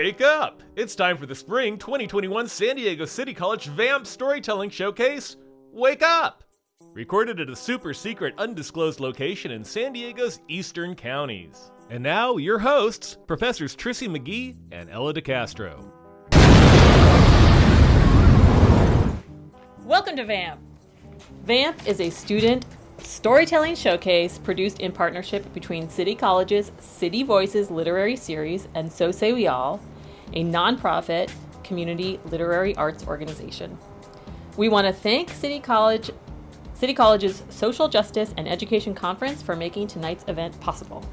Wake up! It's time for the spring 2021 San Diego City College VAMP Storytelling Showcase. Wake up! Recorded at a super secret undisclosed location in San Diego's eastern counties. And now, your hosts, Professors Trissy McGee and Ella DeCastro. Welcome to VAMP. VAMP is a student storytelling showcase produced in partnership between City College's City Voices Literary Series and So Say We All, a nonprofit community literary arts organization. We want to thank City College City College's Social Justice and Education Conference for making tonight's event possible.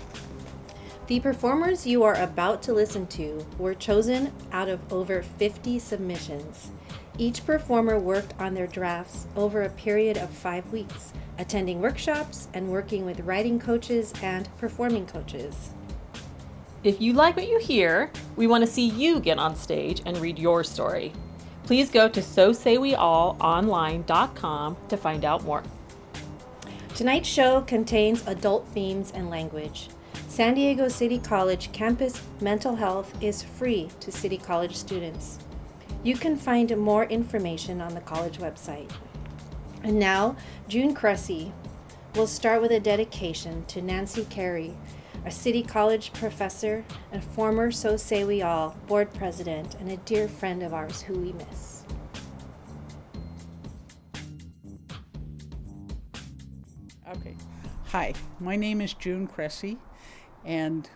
The performers you are about to listen to were chosen out of over 50 submissions. Each performer worked on their drafts over a period of five weeks, attending workshops and working with writing coaches and performing coaches. If you like what you hear, we want to see you get on stage and read your story. Please go to so say we all online.com to find out more. Tonight's show contains adult themes and language. San Diego City College campus mental health is free to City College students. You can find more information on the college website. And now, June Cressy will start with a dedication to Nancy Carey, a City College professor and former So Say We All board president and a dear friend of ours who we miss. Okay. Hi, my name is June Cressy, and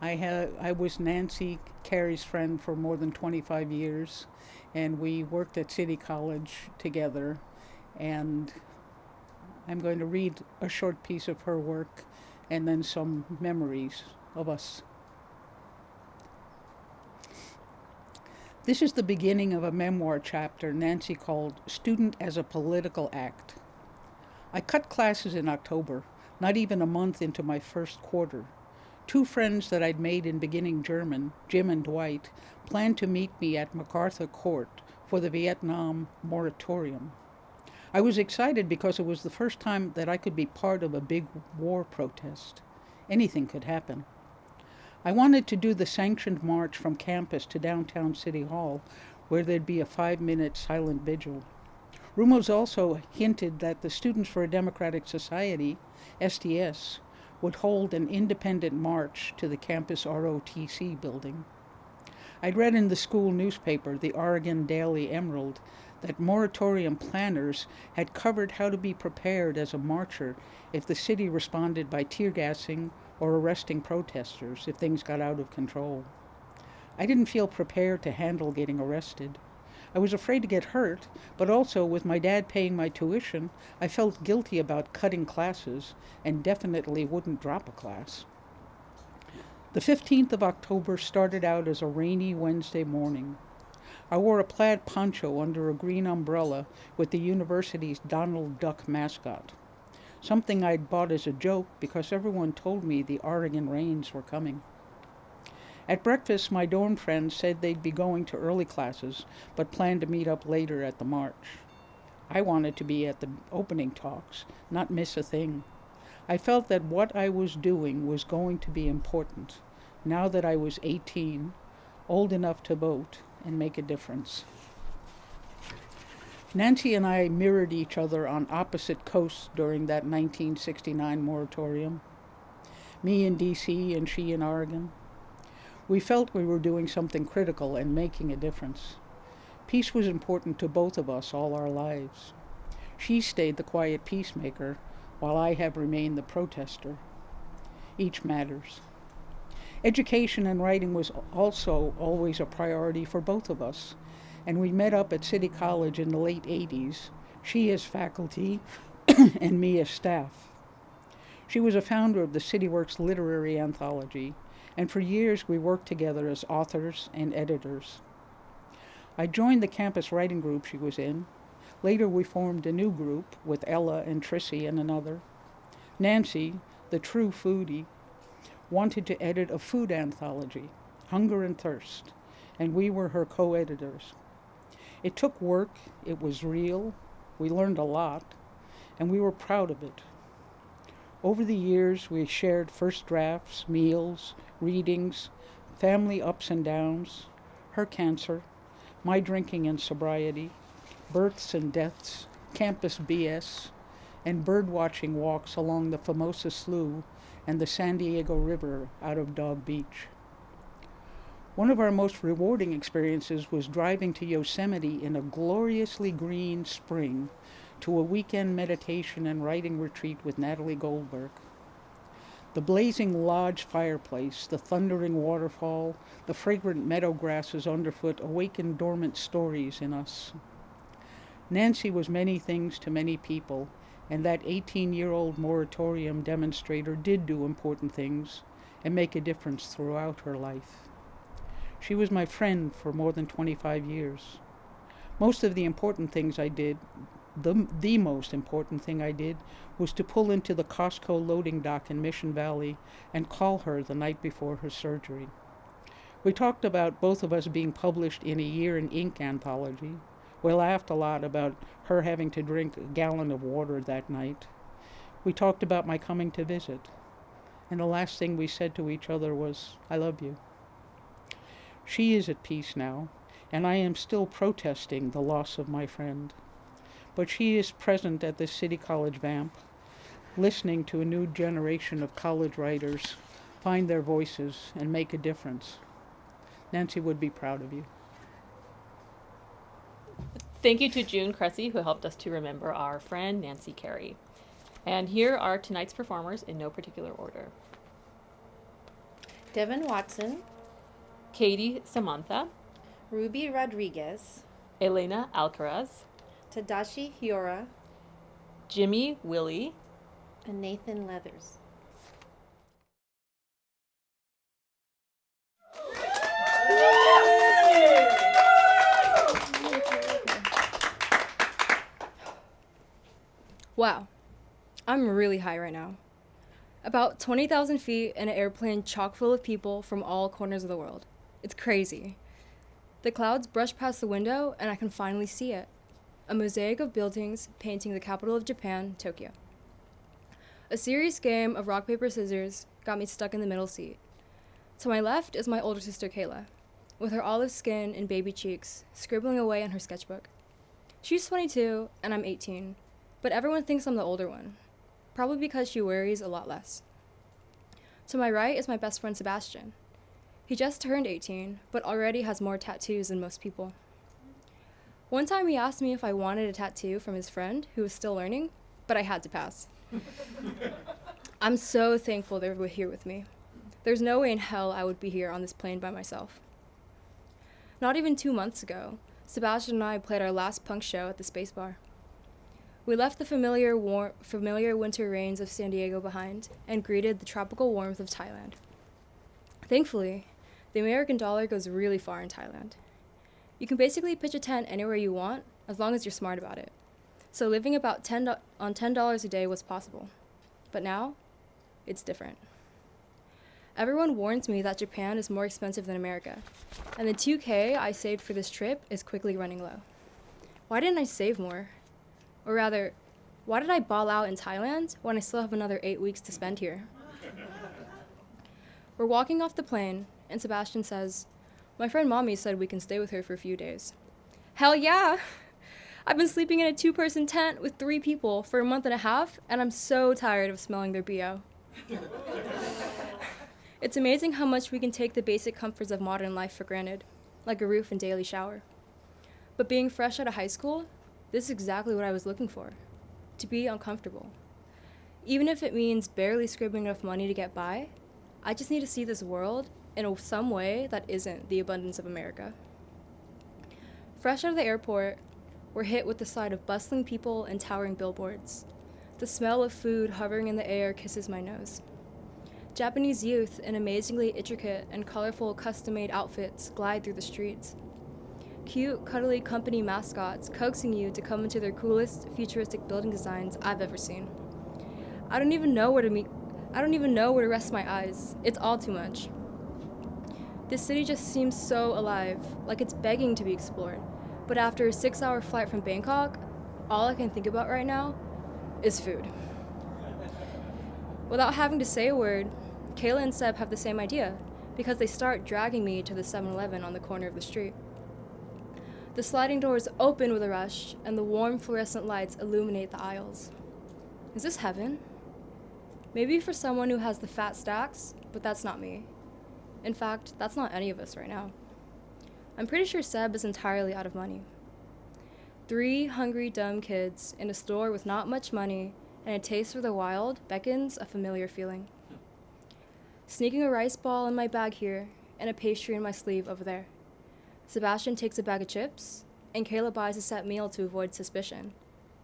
I had I was Nancy Carey's friend for more than 25 years, and we worked at City College together. And I'm going to read a short piece of her work, and then some memories of us. This is the beginning of a memoir chapter Nancy called Student as a Political Act. I cut classes in October, not even a month into my first quarter. Two friends that I'd made in beginning German, Jim and Dwight, planned to meet me at MacArthur Court for the Vietnam moratorium. I was excited because it was the first time that I could be part of a big war protest. Anything could happen. I wanted to do the sanctioned march from campus to downtown City Hall, where there'd be a five minute silent vigil. Rumors also hinted that the Students for a Democratic Society, SDS, would hold an independent march to the campus ROTC building. I'd read in the school newspaper, the Oregon Daily Emerald, that moratorium planners had covered how to be prepared as a marcher if the city responded by tear gassing or arresting protesters if things got out of control. I didn't feel prepared to handle getting arrested. I was afraid to get hurt, but also with my dad paying my tuition, I felt guilty about cutting classes and definitely wouldn't drop a class. The 15th of October started out as a rainy Wednesday morning. I wore a plaid poncho under a green umbrella with the university's Donald Duck mascot, something I'd bought as a joke because everyone told me the Oregon rains were coming. At breakfast, my dorm friends said they'd be going to early classes, but planned to meet up later at the march. I wanted to be at the opening talks, not miss a thing. I felt that what I was doing was going to be important, now that I was 18, old enough to vote and make a difference. Nancy and I mirrored each other on opposite coasts during that 1969 moratorium. Me in DC and she in Oregon. We felt we were doing something critical and making a difference. Peace was important to both of us all our lives. She stayed the quiet peacemaker, while I have remained the protester. Each matters. Education and writing was also always a priority for both of us, and we met up at City College in the late 80s, she as faculty and me as staff. She was a founder of the CityWorks Literary Anthology, and for years we worked together as authors and editors. I joined the campus writing group she was in. Later, we formed a new group with Ella and Trissy and another. Nancy, the true foodie, wanted to edit a food anthology, Hunger and Thirst, and we were her co editors. It took work, it was real, we learned a lot, and we were proud of it. Over the years, we shared first drafts, meals, readings, family ups and downs, her cancer, my drinking and sobriety, births and deaths, campus BS, and birdwatching walks along the Famosa Slough and the San Diego River out of Dog Beach. One of our most rewarding experiences was driving to Yosemite in a gloriously green spring to a weekend meditation and writing retreat with Natalie Goldberg. The blazing lodge fireplace, the thundering waterfall, the fragrant meadow grasses underfoot awakened dormant stories in us. Nancy was many things to many people, and that 18 year old moratorium demonstrator did do important things and make a difference throughout her life. She was my friend for more than 25 years. Most of the important things I did the, the most important thing I did was to pull into the Costco loading dock in Mission Valley and call her the night before her surgery. We talked about both of us being published in a Year in Ink anthology. We laughed a lot about her having to drink a gallon of water that night. We talked about my coming to visit. And the last thing we said to each other was, I love you. She is at peace now, and I am still protesting the loss of my friend but she is present at the City College Vamp, listening to a new generation of college writers find their voices and make a difference. Nancy would be proud of you. Thank you to June Cressy, who helped us to remember our friend Nancy Carey. And here are tonight's performers in no particular order Devin Watson, Katie Samantha, Ruby Rodriguez, Elena Alcaraz, Tadashi Hiora, Jimmy Willie, and Nathan Leathers. Wow, I'm really high right now. About 20,000 feet in an airplane chock full of people from all corners of the world. It's crazy. The clouds brush past the window and I can finally see it a mosaic of buildings painting the capital of Japan, Tokyo. A serious game of rock, paper, scissors got me stuck in the middle seat. To my left is my older sister, Kayla, with her olive skin and baby cheeks, scribbling away on her sketchbook. She's 22 and I'm 18, but everyone thinks I'm the older one, probably because she worries a lot less. To my right is my best friend, Sebastian. He just turned 18, but already has more tattoos than most people. One time he asked me if I wanted a tattoo from his friend who was still learning, but I had to pass. I'm so thankful they were here with me. There's no way in hell I would be here on this plane by myself. Not even two months ago, Sebastian and I played our last punk show at the Space Bar. We left the familiar, war- familiar winter rains of San Diego behind and greeted the tropical warmth of Thailand. Thankfully, the American dollar goes really far in Thailand. You can basically pitch a tent anywhere you want as long as you're smart about it. So living about 10 do- on $10 a day was possible. But now, it's different. Everyone warns me that Japan is more expensive than America, and the 2K I saved for this trip is quickly running low. Why didn't I save more? Or rather, why did I ball out in Thailand when I still have another eight weeks to spend here? We're walking off the plane, and Sebastian says, my friend Mommy said we can stay with her for a few days. Hell yeah! I've been sleeping in a two person tent with three people for a month and a half, and I'm so tired of smelling their BO. it's amazing how much we can take the basic comforts of modern life for granted, like a roof and daily shower. But being fresh out of high school, this is exactly what I was looking for to be uncomfortable. Even if it means barely scribbling enough money to get by, I just need to see this world in some way that isn't the abundance of America. Fresh out of the airport, we're hit with the sight of bustling people and towering billboards. The smell of food hovering in the air kisses my nose. Japanese youth in amazingly intricate and colorful custom made outfits glide through the streets. Cute, cuddly company mascots coaxing you to come into their coolest, futuristic building designs I've ever seen. I don't even know where to meet. I don't even know where to rest my eyes. It's all too much. This city just seems so alive, like it's begging to be explored. But after a six hour flight from Bangkok, all I can think about right now is food. Without having to say a word, Kayla and Seb have the same idea because they start dragging me to the 7 Eleven on the corner of the street. The sliding doors open with a rush, and the warm fluorescent lights illuminate the aisles. Is this heaven? Maybe for someone who has the fat stacks, but that's not me. In fact, that's not any of us right now. I'm pretty sure Seb is entirely out of money. Three hungry, dumb kids in a store with not much money and a taste for the wild beckons a familiar feeling. Sneaking a rice ball in my bag here and a pastry in my sleeve over there. Sebastian takes a bag of chips, and Kayla buys a set meal to avoid suspicion.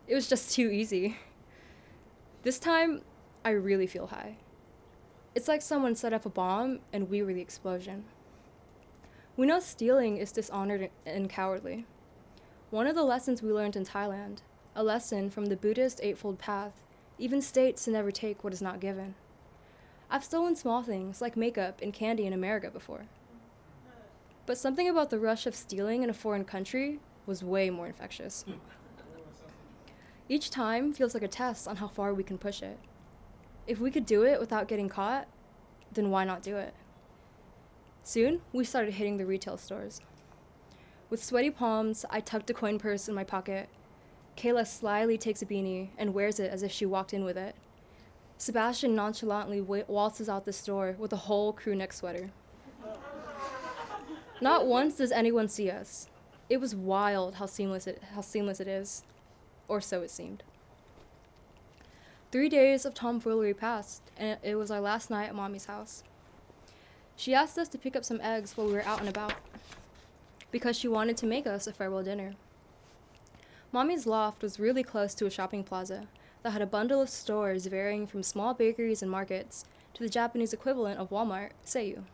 It was just too easy. This time, I really feel high. It's like someone set up a bomb and we were the explosion. We know stealing is dishonored and cowardly. One of the lessons we learned in Thailand, a lesson from the Buddhist Eightfold Path, even states to never take what is not given. I've stolen small things like makeup and candy in America before. But something about the rush of stealing in a foreign country was way more infectious. Hmm. Each time feels like a test on how far we can push it. If we could do it without getting caught, then why not do it? Soon, we started hitting the retail stores. With sweaty palms, I tucked a coin purse in my pocket. Kayla slyly takes a beanie and wears it as if she walked in with it. Sebastian nonchalantly waltzes out the store with a whole crew neck sweater. Not once does anyone see us. It was wild how seamless it, how seamless it is, or so it seemed. Three days of tomfoolery passed, and it was our last night at Mommy's house. She asked us to pick up some eggs while we were out and about, because she wanted to make us a farewell dinner. Mommy's loft was really close to a shopping plaza that had a bundle of stores varying from small bakeries and markets to the Japanese equivalent of Walmart, Seiyu.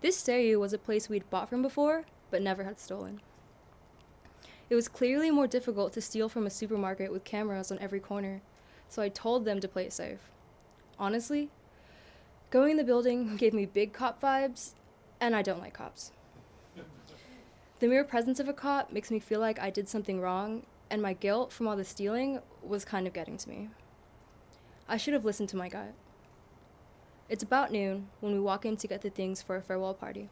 This Seiyu was a place we'd bought from before, but never had stolen. It was clearly more difficult to steal from a supermarket with cameras on every corner, so I told them to play it safe. Honestly, going in the building gave me big cop vibes, and I don't like cops. The mere presence of a cop makes me feel like I did something wrong, and my guilt from all the stealing was kind of getting to me. I should have listened to my gut. It's about noon when we walk in to get the things for a farewell party.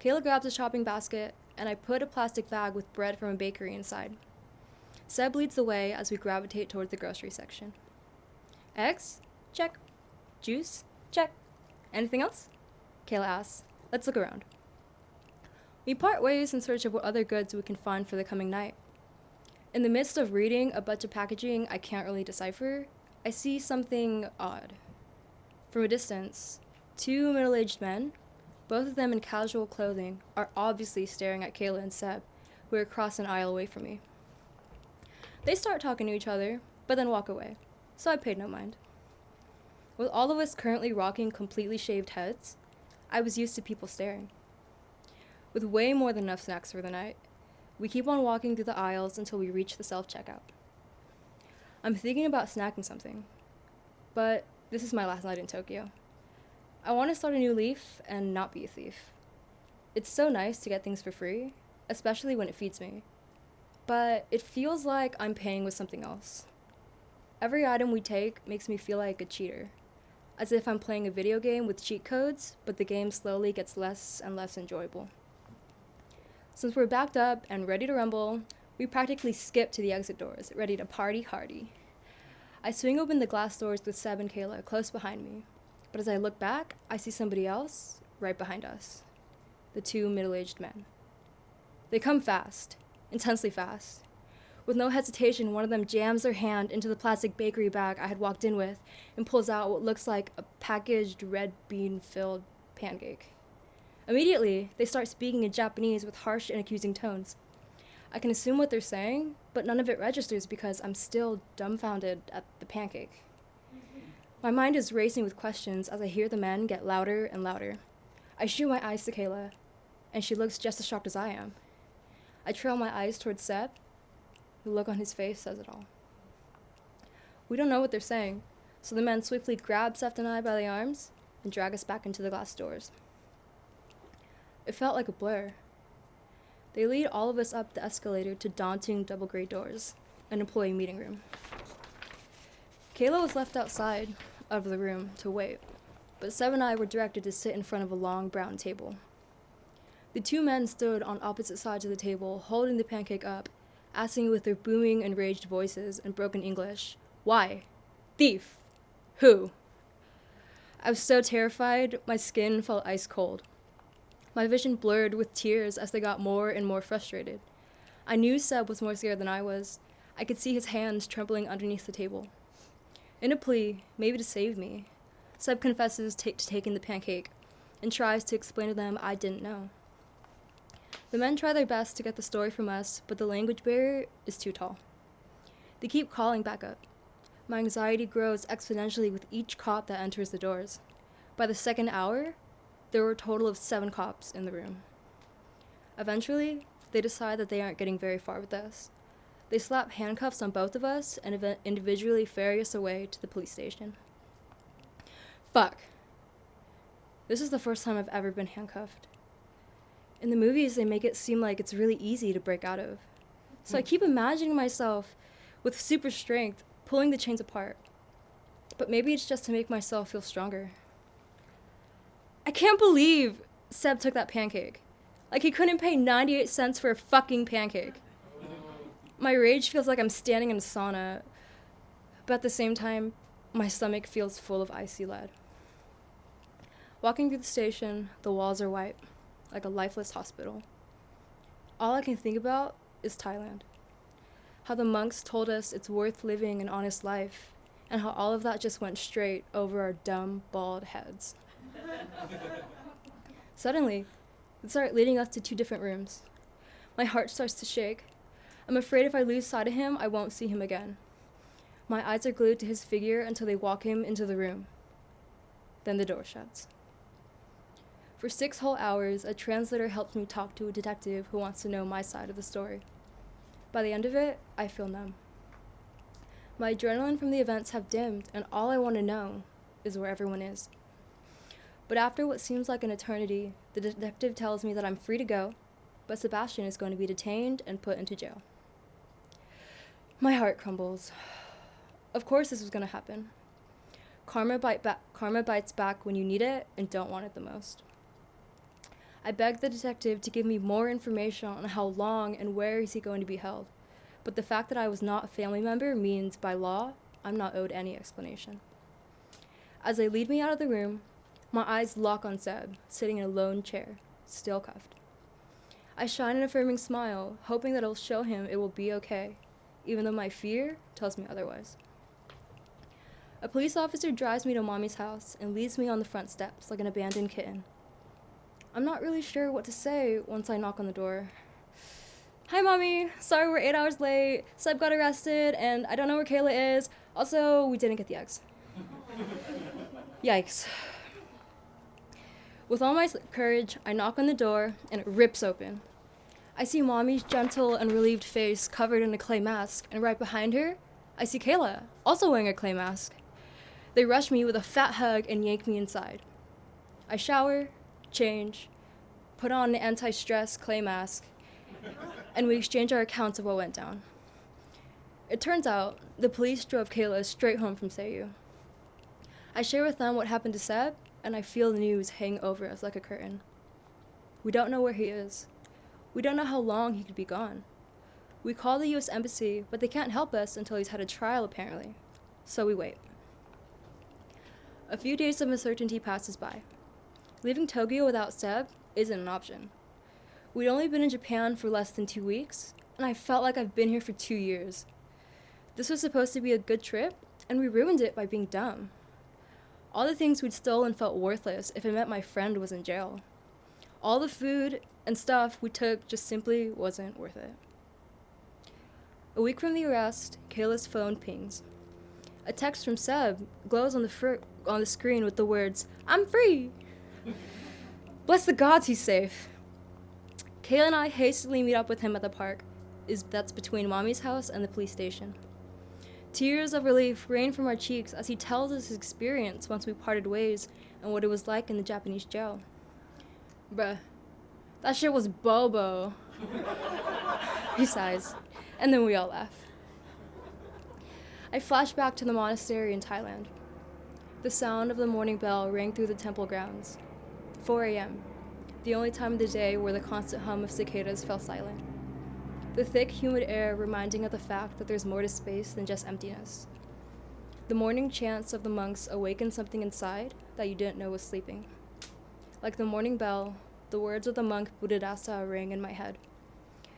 Kayla grabs a shopping basket, and I put a plastic bag with bread from a bakery inside. Seb leads the way as we gravitate toward the grocery section. Eggs? Check. Juice? Check. Anything else? Kayla asks. Let's look around. We part ways in search of what other goods we can find for the coming night. In the midst of reading a bunch of packaging I can't really decipher, I see something odd. From a distance, two middle aged men, both of them in casual clothing, are obviously staring at Kayla and Seb, who are across an aisle away from me. They start talking to each other, but then walk away, so I paid no mind. With all of us currently rocking completely shaved heads, I was used to people staring. With way more than enough snacks for the night, we keep on walking through the aisles until we reach the self checkout. I'm thinking about snacking something, but this is my last night in Tokyo. I want to start a new leaf and not be a thief. It's so nice to get things for free, especially when it feeds me. But it feels like I'm paying with something else. Every item we take makes me feel like a cheater, as if I'm playing a video game with cheat codes, but the game slowly gets less and less enjoyable. Since we're backed up and ready to rumble, we practically skip to the exit doors, ready to party hardy. I swing open the glass doors with Seb and Kayla close behind me, but as I look back, I see somebody else right behind us the two middle aged men. They come fast, intensely fast. With no hesitation, one of them jams their hand into the plastic bakery bag I had walked in with and pulls out what looks like a packaged red bean filled pancake. Immediately, they start speaking in Japanese with harsh and accusing tones. I can assume what they're saying, but none of it registers because I'm still dumbfounded at the pancake. My mind is racing with questions as I hear the men get louder and louder. I shoot my eyes to Kayla, and she looks just as shocked as I am. I trail my eyes towards Seb. The look on his face says it all. We don't know what they're saying, so the men swiftly grab Seb and I by the arms and drag us back into the glass doors. It felt like a blur. They lead all of us up the escalator to daunting double gray doors, an employee meeting room. Kayla was left outside of the room to wait. but Seb and I were directed to sit in front of a long brown table. The two men stood on opposite sides of the table, holding the pancake up, asking with their booming, enraged voices and broken English, Why? Thief! Who? I was so terrified, my skin felt ice cold. My vision blurred with tears as they got more and more frustrated. I knew Seb was more scared than I was. I could see his hands trembling underneath the table. In a plea, maybe to save me, Seb confesses to taking the pancake and tries to explain to them I didn't know. The men try their best to get the story from us, but the language barrier is too tall. They keep calling back up. My anxiety grows exponentially with each cop that enters the doors. By the second hour, there were a total of seven cops in the room. Eventually, they decide that they aren't getting very far with us. They slap handcuffs on both of us and individually ferry us away to the police station. Fuck. This is the first time I've ever been handcuffed. In the movies, they make it seem like it's really easy to break out of. So I mm. keep imagining myself with super strength pulling the chains apart. But maybe it's just to make myself feel stronger. I can't believe Seb took that pancake. Like he couldn't pay 98 cents for a fucking pancake. My rage feels like I'm standing in a sauna, but at the same time, my stomach feels full of icy lead. Walking through the station, the walls are white, like a lifeless hospital. All I can think about is Thailand. How the monks told us it's worth living an honest life, and how all of that just went straight over our dumb, bald heads. Suddenly, they start leading us to two different rooms. My heart starts to shake. I'm afraid if I lose sight of him, I won't see him again. My eyes are glued to his figure until they walk him into the room. Then the door shuts. For six whole hours, a translator helps me talk to a detective who wants to know my side of the story. By the end of it, I feel numb. My adrenaline from the events have dimmed, and all I want to know is where everyone is. But after what seems like an eternity, the detective tells me that I'm free to go, but Sebastian is going to be detained and put into jail. My heart crumbles. Of course, this was going to happen. Karma, bite ba- karma bites back when you need it and don't want it the most. I begged the detective to give me more information on how long and where is he going to be held, but the fact that I was not a family member means, by law, I'm not owed any explanation. As they lead me out of the room, my eyes lock on Seb, sitting in a lone chair, still cuffed. I shine an affirming smile, hoping that it'll show him it will be okay, even though my fear tells me otherwise. A police officer drives me to mommy's house and leaves me on the front steps like an abandoned kitten. I'm not really sure what to say once I knock on the door. Hi, mommy. Sorry we're eight hours late. Seb got arrested, and I don't know where Kayla is. Also, we didn't get the eggs. Yikes. With all my courage, I knock on the door, and it rips open. I see mommy's gentle and relieved face covered in a clay mask, and right behind her, I see Kayla, also wearing a clay mask. They rush me with a fat hug and yank me inside. I shower, change, put on an anti stress clay mask, and we exchange our accounts of what went down. It turns out the police drove Kayla straight home from Seiyu. I share with them what happened to Seb, and I feel the news hang over us like a curtain. We don't know where he is. We don't know how long he could be gone. We call the US Embassy, but they can't help us until he's had a trial, apparently. So we wait. A few days of uncertainty passes by. Leaving Tokyo without Seb isn't an option. We'd only been in Japan for less than two weeks, and I felt like I've been here for two years. This was supposed to be a good trip, and we ruined it by being dumb. All the things we'd stolen felt worthless if it meant my friend was in jail. All the food and stuff we took just simply wasn't worth it. A week from the arrest, Kayla's phone pings. A text from Seb glows on the on the screen with the words, "I'm free." Bless the gods, he's safe. Kayla and I hastily meet up with him at the park. Is that's between mommy's house and the police station. Tears of relief rain from our cheeks as he tells us his experience once we parted ways and what it was like in the Japanese jail. Bruh, that shit was bobo. he sighs, and then we all laugh. I flash back to the monastery in Thailand. The The sound of the morning bell rang through the temple grounds. 4 a.m., the only time of the day where the constant hum of cicadas fell silent. The thick, humid air reminding of the fact that there's more to space than just emptiness. The morning chants of the monks awakened something inside that you didn't know was sleeping. Like the morning bell, the words of the monk Buddhadasa rang in my head.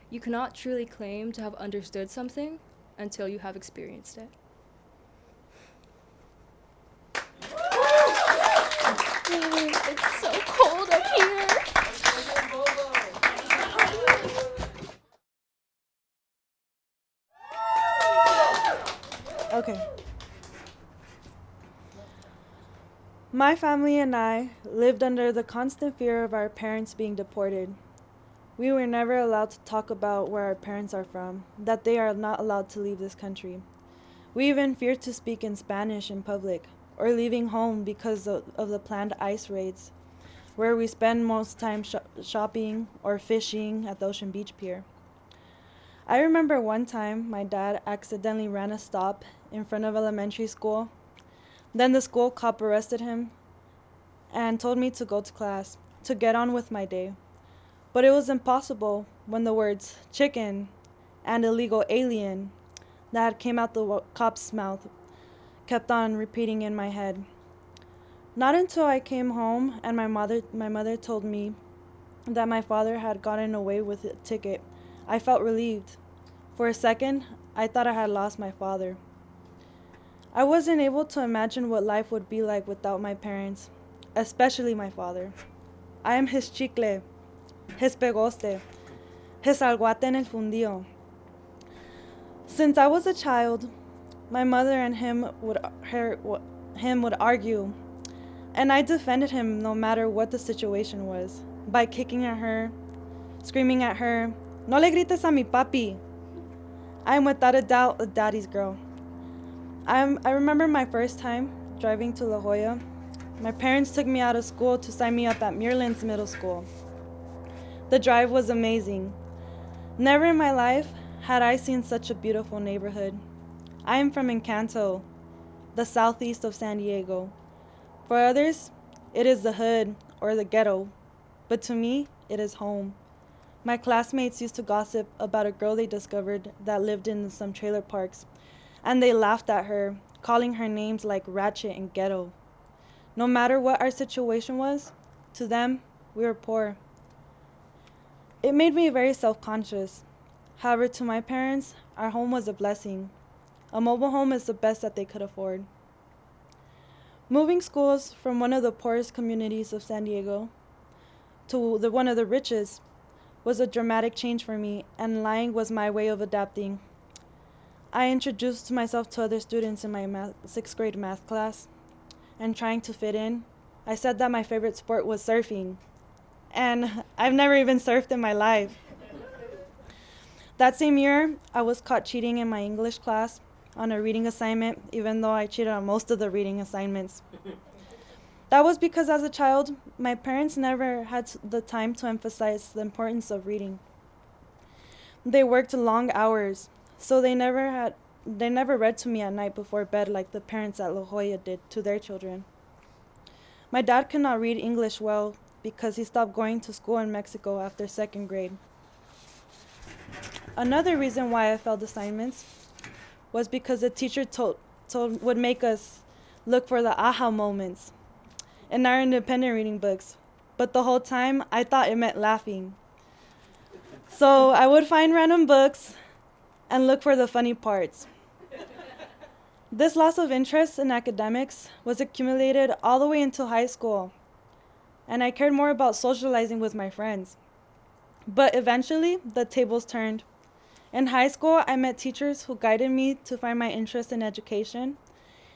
You cannot truly claim to have understood something until you have experienced it. it's so cold up here. Okay. My family and I lived under the constant fear of our parents being deported. We were never allowed to talk about where our parents are from, that they are not allowed to leave this country. We even feared to speak in Spanish in public or leaving home because of, the planned ICE raids, where we spend most time sh- shopping or fishing at the Ocean Beach Pier. I remember one time my dad accidentally ran a stop in front of elementary school. Then the school cop arrested him and told me to go to class to get on with my day. But it was impossible when the words chicken and illegal alien that came out the cop's mouth kept on repeating in my head. Not until I came home and my mother my mother told me that my father had gotten away with a ticket, I felt relieved. For a second, I thought I had lost my father. I wasn't able to imagine what life would be like without my parents, especially my father. I am his chicle, his pegoste, his alguate en el fundio. Since I was a child, my mother and him would her, him would argue, and I defended him no matter what the situation was, by kicking at her, screaming at her, "No le grites a mi papi." I am without a doubt a daddy's girl. I'm, I remember my first time driving to La Jolla. My parents took me out of school to sign me up at Muirlands Middle School. The drive was amazing. Never in my life had I seen such a beautiful neighborhood. I am from Encanto, the southeast of San Diego. For others, it is the hood or the ghetto, but to me, it is home. My classmates used to gossip about a girl they discovered that lived in some trailer parks and they laughed at her, calling her names like Ratchet and Ghetto. No matter what our situation was, to them, we were poor. It made me very self conscious. However, to my parents, our home was a blessing. A mobile home is the best that they could afford. Moving schools from one of the poorest communities of San Diego to the one of the richest was a dramatic change for me, and lying was my way of adapting. I introduced myself to other students in my math, sixth grade math class and trying to fit in. I said that my favorite sport was surfing, and I've never even surfed in my life. that same year, I was caught cheating in my English class on a reading assignment, even though I cheated on most of the reading assignments. that was because as a child, my parents never had the time to emphasize the importance of reading. They worked long hours, so they never had they never read to me at night before bed like the parents at La Jolla did to their children. My dad could not read English well because he stopped going to school in Mexico after second grade. Another reason why I failed assignments was because the teacher told, told would make us look for the aha moments in our independent reading books. But the whole time I thought it meant laughing. So I would find random books and look for the funny parts. this loss of interest in academics was accumulated all the way until high school, and I cared more about socializing with my friends. But eventually, the tables turned. In high school, I met teachers who guided me to find my interest in education,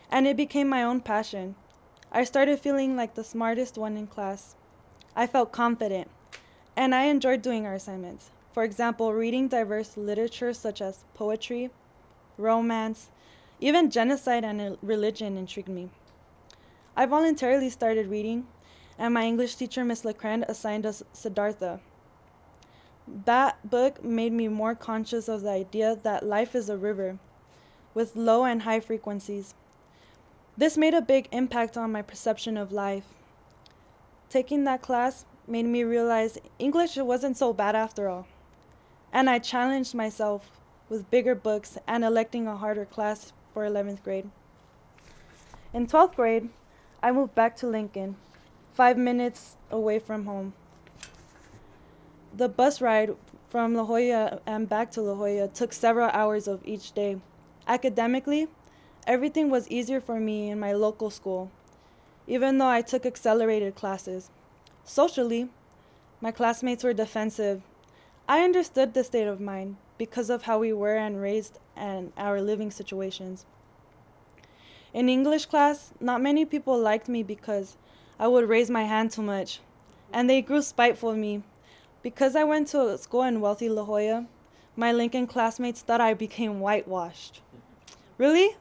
and it became my own passion. I started feeling like the smartest one in class. I felt confident, and I enjoyed doing our assignments. For example, reading diverse literature such as poetry, romance, even genocide and religion intrigued me. I voluntarily started reading, and my English teacher, Miss Lecrand, assigned us Siddhartha. That book made me more conscious of the idea that life is a river with low and high frequencies. This made a big impact on my perception of life. Taking that class made me realize English wasn't so bad after all. And I challenged myself with bigger books and electing a harder class for 11th grade. In 12th grade, I moved back to Lincoln, five minutes away from home. The bus ride from La Jolla and back to La Jolla took several hours of each day. Academically, everything was easier for me in my local school, even though I took accelerated classes. Socially, my classmates were defensive. I understood the state of mind because of how we were and raised and our living situations. In English class, not many people liked me because I would raise my hand too much, and they grew spiteful of me. Because I went to school in wealthy La Jolla, my Lincoln classmates thought I became whitewashed. Really?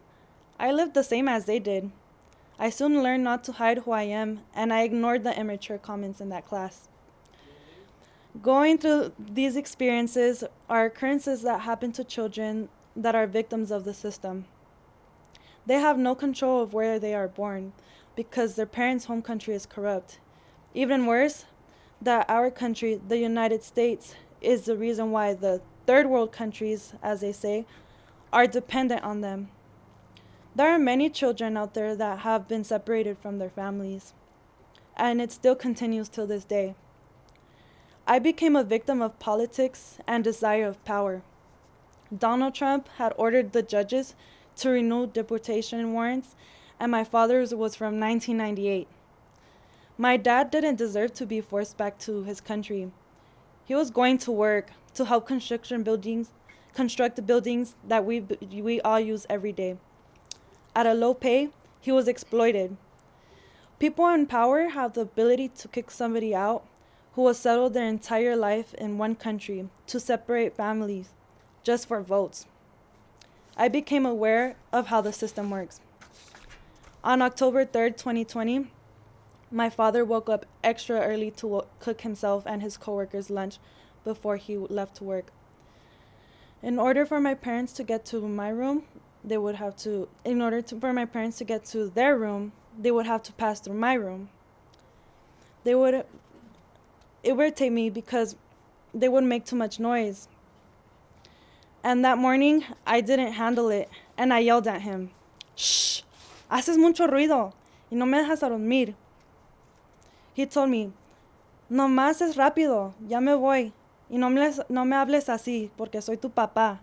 I lived the same as they did. I soon learned not to hide who I am, and I ignored the immature comments in that class. Going through these experiences are occurrences that happen to children that are victims of the system. They have no control of where they are born because their parents' home country is corrupt. Even worse, that our country, the United States, is the reason why the third world countries, as they say, are dependent on them. There are many children out there that have been separated from their families, and it still continues till this day. I became a victim of politics and desire of power. Donald Trump had ordered the judges to renew deportation warrants, and my father's was from 1998. My dad didn't deserve to be forced back to his country. He was going to work to help construction buildings construct the buildings that we we all use every day. At a low pay, he was exploited. People in power have the ability to kick somebody out who has settled their entire life in one country to separate families just for votes. I became aware of how the system works. On October 3rd, 2020, my father woke up extra early to cook himself and his coworkers lunch before he left to work. In order for my parents to get to my room, they would have to in order to, for my parents to get to their room, they would have to pass through my room. They would it would irritate me because they would make too much noise. And that morning, I didn't handle it, and I yelled at him, Shh, haces mucho ruido, y no me dejas dormir. He told me, No más es rápido, ya me voy, y no me, no me hables así, porque soy tu papá.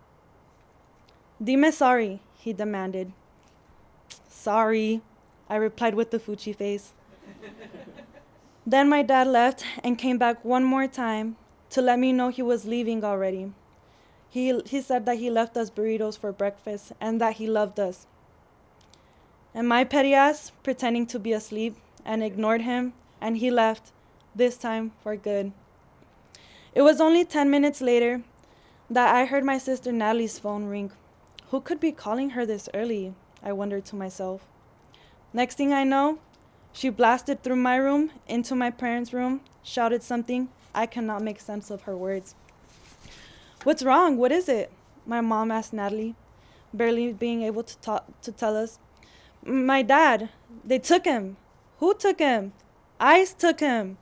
Dime sorry, he demanded. Sorry, I replied with the Fuchi face. then my dad left and came back one more time to let me know he was leaving already. He, he said that he left us burritos for breakfast and that he loved us. And my petty ass, pretending to be asleep, and ignored him, and he left, this time for good. It was only 10 minutes later that I heard my sister Natalie's phone ring. Who could be calling her this early? I wondered to myself. Next thing I know, she blasted through my room into my parents' room, shouted something. I cannot make sense of her words. What's wrong? What is it? My mom asked Natalie, barely being able to talk to tell us. My dad, they took him. Who took him? ICE took him.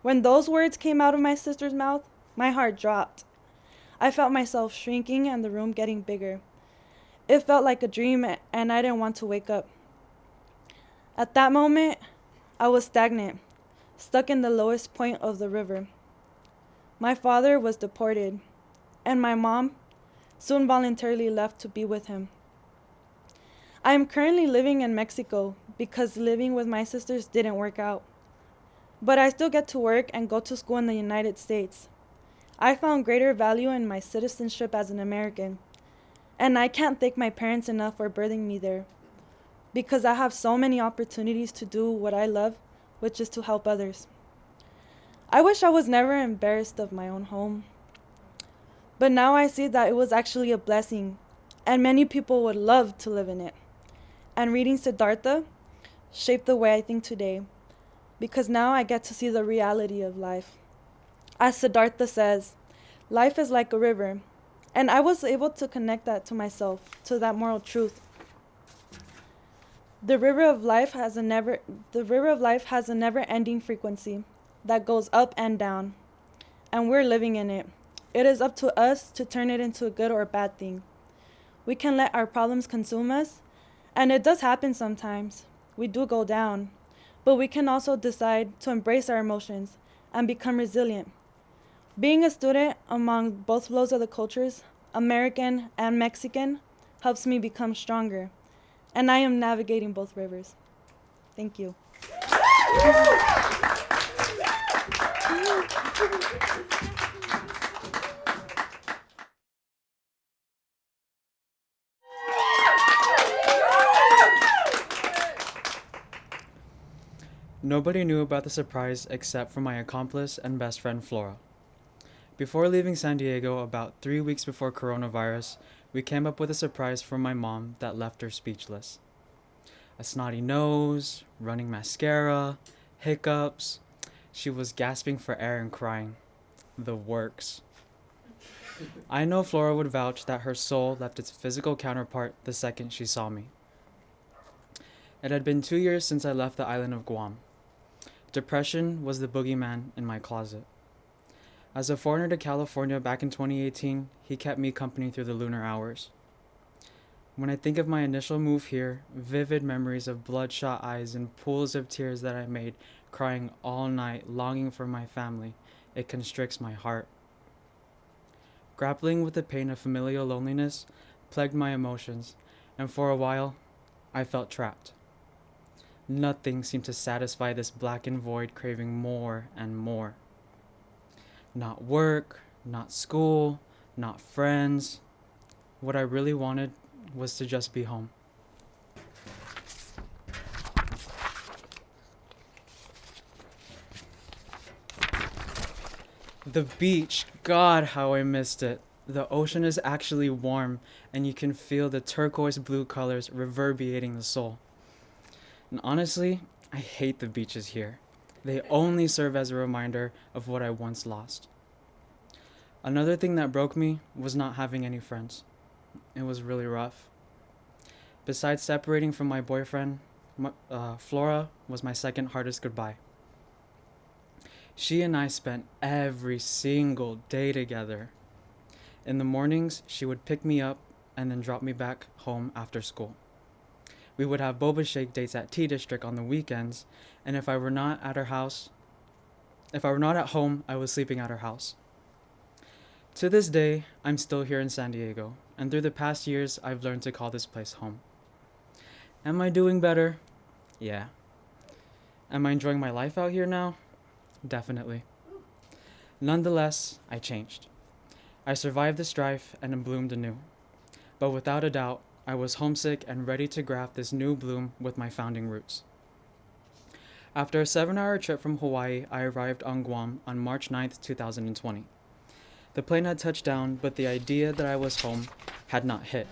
When those words came out of my sister's mouth, my heart dropped. I felt myself shrinking and the room getting bigger. It felt like a dream, and I didn't want to wake up. At that moment, I was stagnant, stuck in the lowest point of the river. My father was deported, and my mom soon voluntarily left to be with him. I am currently living in Mexico because living with my sisters didn't work out. But I still get to work and go to school in the United States. I found greater value in my citizenship as an American. And I can't thank my parents enough for birthing me there because I have so many opportunities to do what I love, which is to help others. I wish I was never embarrassed of my own home. But now I see that it was actually a blessing, and many people would love to live in it. And reading Siddhartha shaped the way I think today, because now I get to see the reality of life. As Siddhartha says, life is like a river, and I was able to connect that to myself, to that moral truth. The river of life has a never the river of life has a never-ending frequency that goes up and down. And we're living in it. It is up to us to turn it into a good or a bad thing. We can let our problems consume us, and it does happen sometimes. We do go down. But we can also decide to embrace our emotions and become resilient. Being a student among both flows of the cultures, American and Mexican, helps me become stronger. And I am navigating both rivers. Thank you. Nobody knew about the surprise except for my accomplice and best friend Flora. Before leaving San Diego, about three weeks before coronavirus, we came up with a surprise for my mom that left her speechless. A snotty nose, running mascara, hiccups. She was gasping for air and crying. The works. I know Flora would vouch that her soul left its physical counterpart the second she saw me. It had been two years since I left the island of Guam. Depression was the boogeyman in my closet. As a foreigner to California back in 2018, he kept me company through the lunar hours. When I think of my initial move here, vivid memories of bloodshot eyes and pools of tears that I made crying all night, longing for my family, it constricts my heart. Grappling with the pain of familial loneliness plagued my emotions, and for a while, I felt trapped. Nothing seemed to satisfy this blackened void, craving more and more. Not work, not school, not friends. What I really wanted was to just be home. The beach, God, how I missed it. The ocean is actually warm, and you can feel the turquoise blue colors reverberating the soul. And honestly, I hate the beaches here. They only serve as a reminder of what I once lost. Another thing that broke me was not having any friends. It was really rough. Besides separating from my boyfriend, uh, Flora was my second hardest goodbye. She and I spent every single day together. In the mornings, she would pick me up and then drop me back home after school. We would have boba shake dates at T District on the weekends, and if I were not at her house, if I were not at home, I was sleeping at her house. To this day, I'm still here in San Diego, and through the past years, I've learned to call this place home. Am I doing better? Yeah. Am I enjoying my life out here now? Definitely. Nonetheless, I changed. I survived the strife and bloomed anew. But without a doubt, I was homesick and ready to graft this new bloom with my founding roots. After a seven hour trip from Hawaii, I arrived on Guam on March 9th, 2020. The plane had touched down, but the idea that I was home had not hit.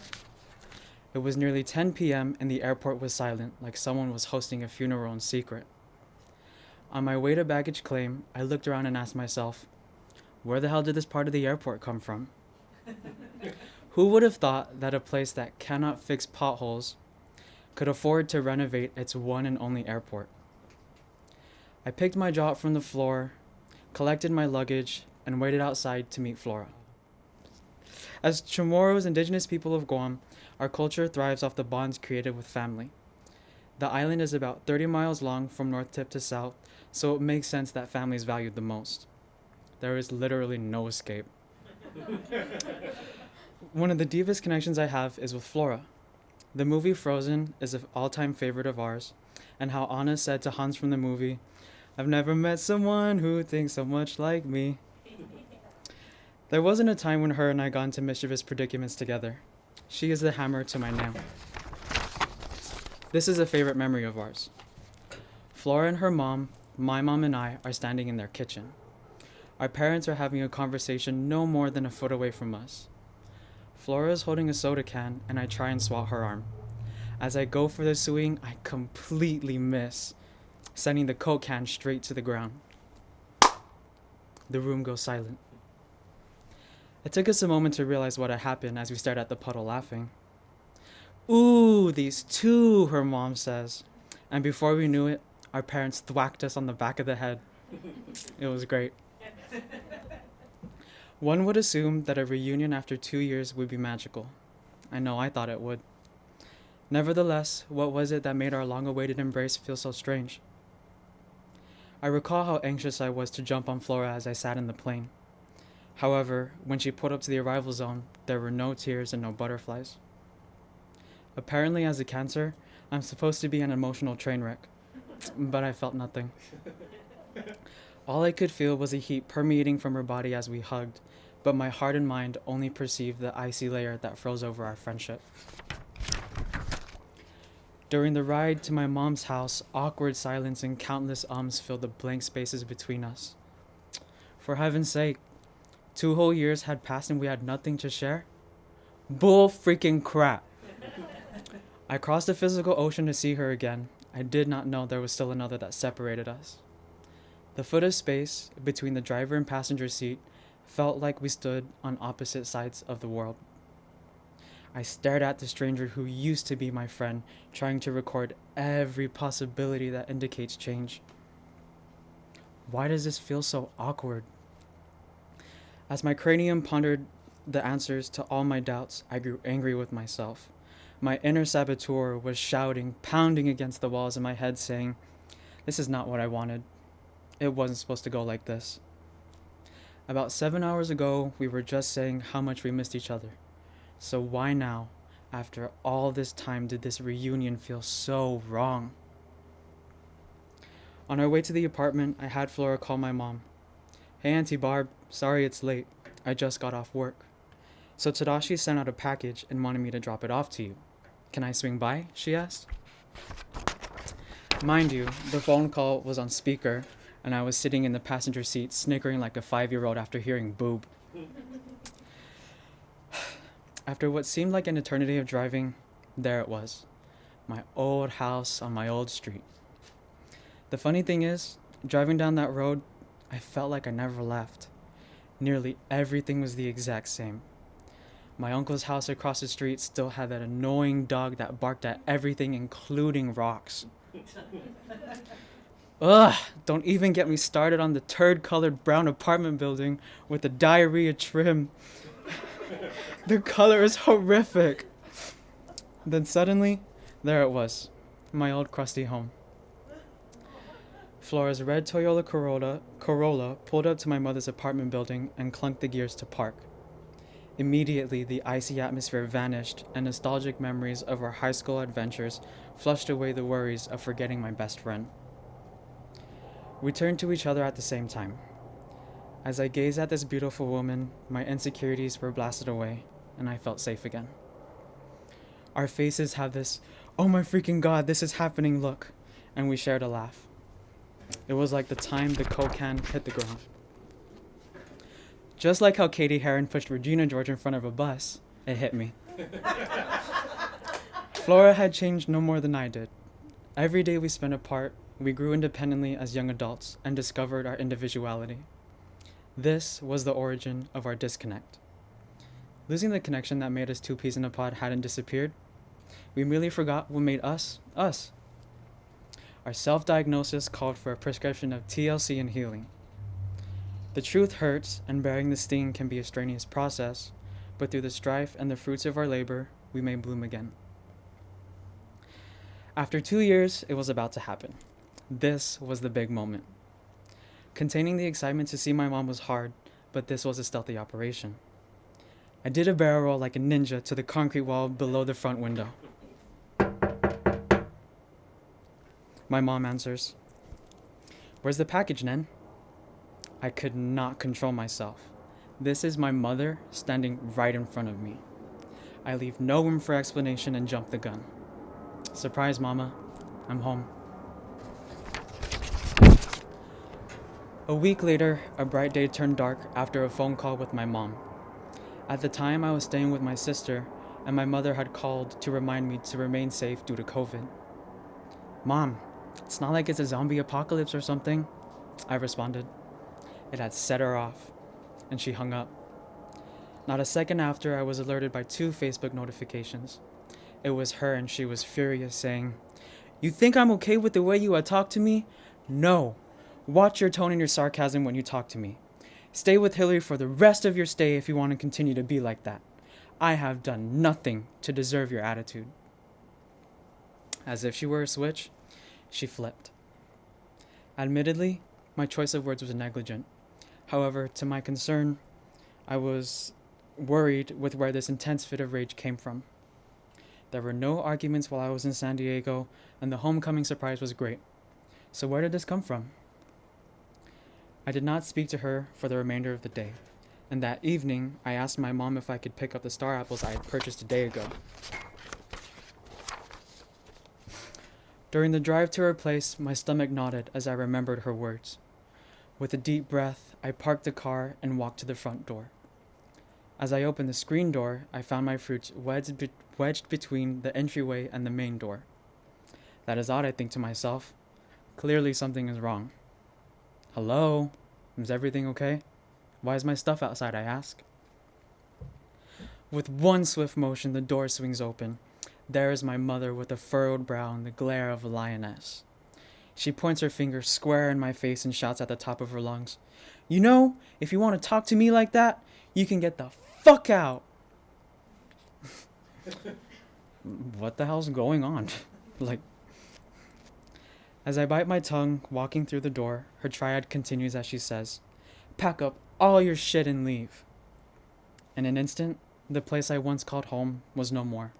It was nearly 10 p.m., and the airport was silent, like someone was hosting a funeral in secret. On my way to baggage claim, I looked around and asked myself, where the hell did this part of the airport come from? Who would have thought that a place that cannot fix potholes could afford to renovate its one and only airport? I picked my jaw from the floor, collected my luggage, and waited outside to meet Flora. As Chamorros, indigenous people of Guam, our culture thrives off the bonds created with family. The island is about 30 miles long from north tip to south, so it makes sense that families valued the most. There is literally no escape. One of the deepest connections I have is with Flora. The movie Frozen is an all time favorite of ours, and how Anna said to Hans from the movie, I've never met someone who thinks so much like me. There wasn't a time when her and I got into mischievous predicaments together. She is the hammer to my nail. This is a favorite memory of ours. Flora and her mom, my mom and I are standing in their kitchen. Our parents are having a conversation no more than a foot away from us. Flora is holding a soda can, and I try and swat her arm. As I go for the swing, I completely miss, sending the Coke can straight to the ground. The room goes silent. It took us a moment to realize what had happened as we stared at the puddle laughing. Ooh, these two, her mom says. And before we knew it, our parents thwacked us on the back of the head. It was great. One would assume that a reunion after two years would be magical. I know I thought it would. Nevertheless, what was it that made our long awaited embrace feel so strange? I recall how anxious I was to jump on Flora as I sat in the plane. However, when she pulled up to the arrival zone, there were no tears and no butterflies. Apparently, as a cancer, I'm supposed to be an emotional train wreck, but I felt nothing. All I could feel was a heat permeating from her body as we hugged, but my heart and mind only perceived the icy layer that froze over our friendship. During the ride to my mom's house, awkward silence and countless ums filled the blank spaces between us. For heaven's sake, two whole years had passed and we had nothing to share? Bull freaking crap. I crossed the physical ocean to see her again. I did not know there was still another that separated us. The foot of space between the driver and passenger seat felt like we stood on opposite sides of the world. I stared at the stranger who used to be my friend, trying to record every possibility that indicates change. Why does this feel so awkward? As my cranium pondered the answers to all my doubts, I grew angry with myself. My inner saboteur was shouting, pounding against the walls in my head, saying, This is not what I wanted. It wasn't supposed to go like this. About seven hours ago, we were just saying how much we missed each other. So why now, after all this time, did this reunion feel so wrong? On our way to the apartment, I had Flora call my mom. Hey, Auntie Barb, sorry it's late. I just got off work. So Tadashi sent out a package and wanted me to drop it off to you. Can I swing by? she asked. Mind you, the phone call was on speaker, and I was sitting in the passenger seat snickering like a five year old after hearing boob. After what seemed like an eternity of driving, there it was my old house on my old street. The funny thing is, driving down that road, I felt like I never left. Nearly everything was the exact same. My uncle's house across the street still had that annoying dog that barked at everything, including rocks. Ugh, don't even get me started on the turd colored brown apartment building with the diarrhea trim the color is horrific. Then suddenly, there it was, my old crusty home. Flora's red Toyota Corolla, Corolla pulled up to my mother's apartment building and clunked the gears to park. Immediately, the icy atmosphere vanished, and nostalgic memories of our high school adventures flushed away the worries of forgetting my best friend. We turned to each other at the same time. As I gazed at this beautiful woman, my insecurities were blasted away, and I felt safe again. Our faces have this, oh my freaking god, this is happening look, and we shared a laugh. It was like the time the Coke can hit the ground. Just like how Cady Heron pushed Regina George in front of a bus, it hit me. Flora had changed no more than I did. Every day we spent apart, we grew independently as young adults and discovered our individuality. This was the origin of our disconnect. Losing the connection that made us two peas in a pod hadn't disappeared. We merely forgot what made us, us. Our self diagnosis called for a prescription of TLC and healing. The truth hurts, and bearing the sting can be a strenuous process, but through the strife and the fruits of our labor, we may bloom again. After two years, it was about to happen. This was the big moment. Containing the excitement to see my mom was hard, but this was a stealthy operation. I did a barrel roll like a ninja to the concrete wall below the front window. My mom answers, Where's the package, Nen? I could not control myself. This is my mother standing right in front of me. I leave no room for explanation and jump the gun. Surprise, Mama. I'm home. A week later, a bright day turned dark after a phone call with my mom. At the time, I was staying with my sister, and my mother had called to remind me to remain safe due to COVID. Mom, it's not like it's a zombie apocalypse or something, I responded. It had set her off, and she hung up. Not a second after, I was alerted by two Facebook notifications. It was her, and she was furious, saying, You think I'm okay with the way you have talked to me? No. Watch your tone and your sarcasm when you talk to me. Stay with Hillary for the rest of your stay if you want to continue to be like that. I have done nothing to deserve your attitude. As if she were a switch, she flipped. Admittedly, my choice of words was negligent. However, to my concern, I was worried with where this intense fit of rage came from. There were no arguments while I was in San Diego, and the homecoming surprise was great. So, where did this come from? I did not speak to her for the remainder of the day, and that evening I asked my mom if I could pick up the star apples I had purchased a day ago. During the drive to her place, my stomach knotted as I remembered her words. With a deep breath, I parked the car and walked to the front door. As I opened the screen door, I found my fruits wedged, be- wedged between the entryway and the main door. That is odd, I think to myself. Clearly, something is wrong. Hello? Is everything okay? Why is my stuff outside? I ask. With one swift motion, the door swings open. There is my mother with a furrowed brow and the glare of a lioness. She points her finger square in my face and shouts at the top of her lungs, You know, if you want to talk to me like that, you can get the fuck out. what the hell's going on? like, as I bite my tongue, walking through the door, her triad continues as she says, Pack up all your shit and leave. In an instant, the place I once called home was no more.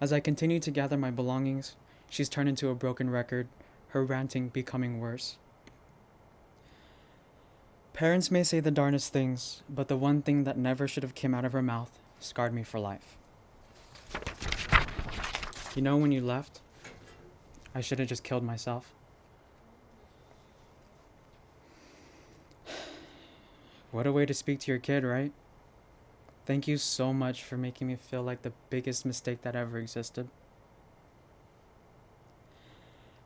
As I continue to gather my belongings, she's turned into a broken record, her ranting becoming worse. Parents may say the darnest things, but the one thing that never should have come out of her mouth scarred me for life. You know when you left, I should have just killed myself. What a way to speak to your kid, right? Thank you so much for making me feel like the biggest mistake that ever existed.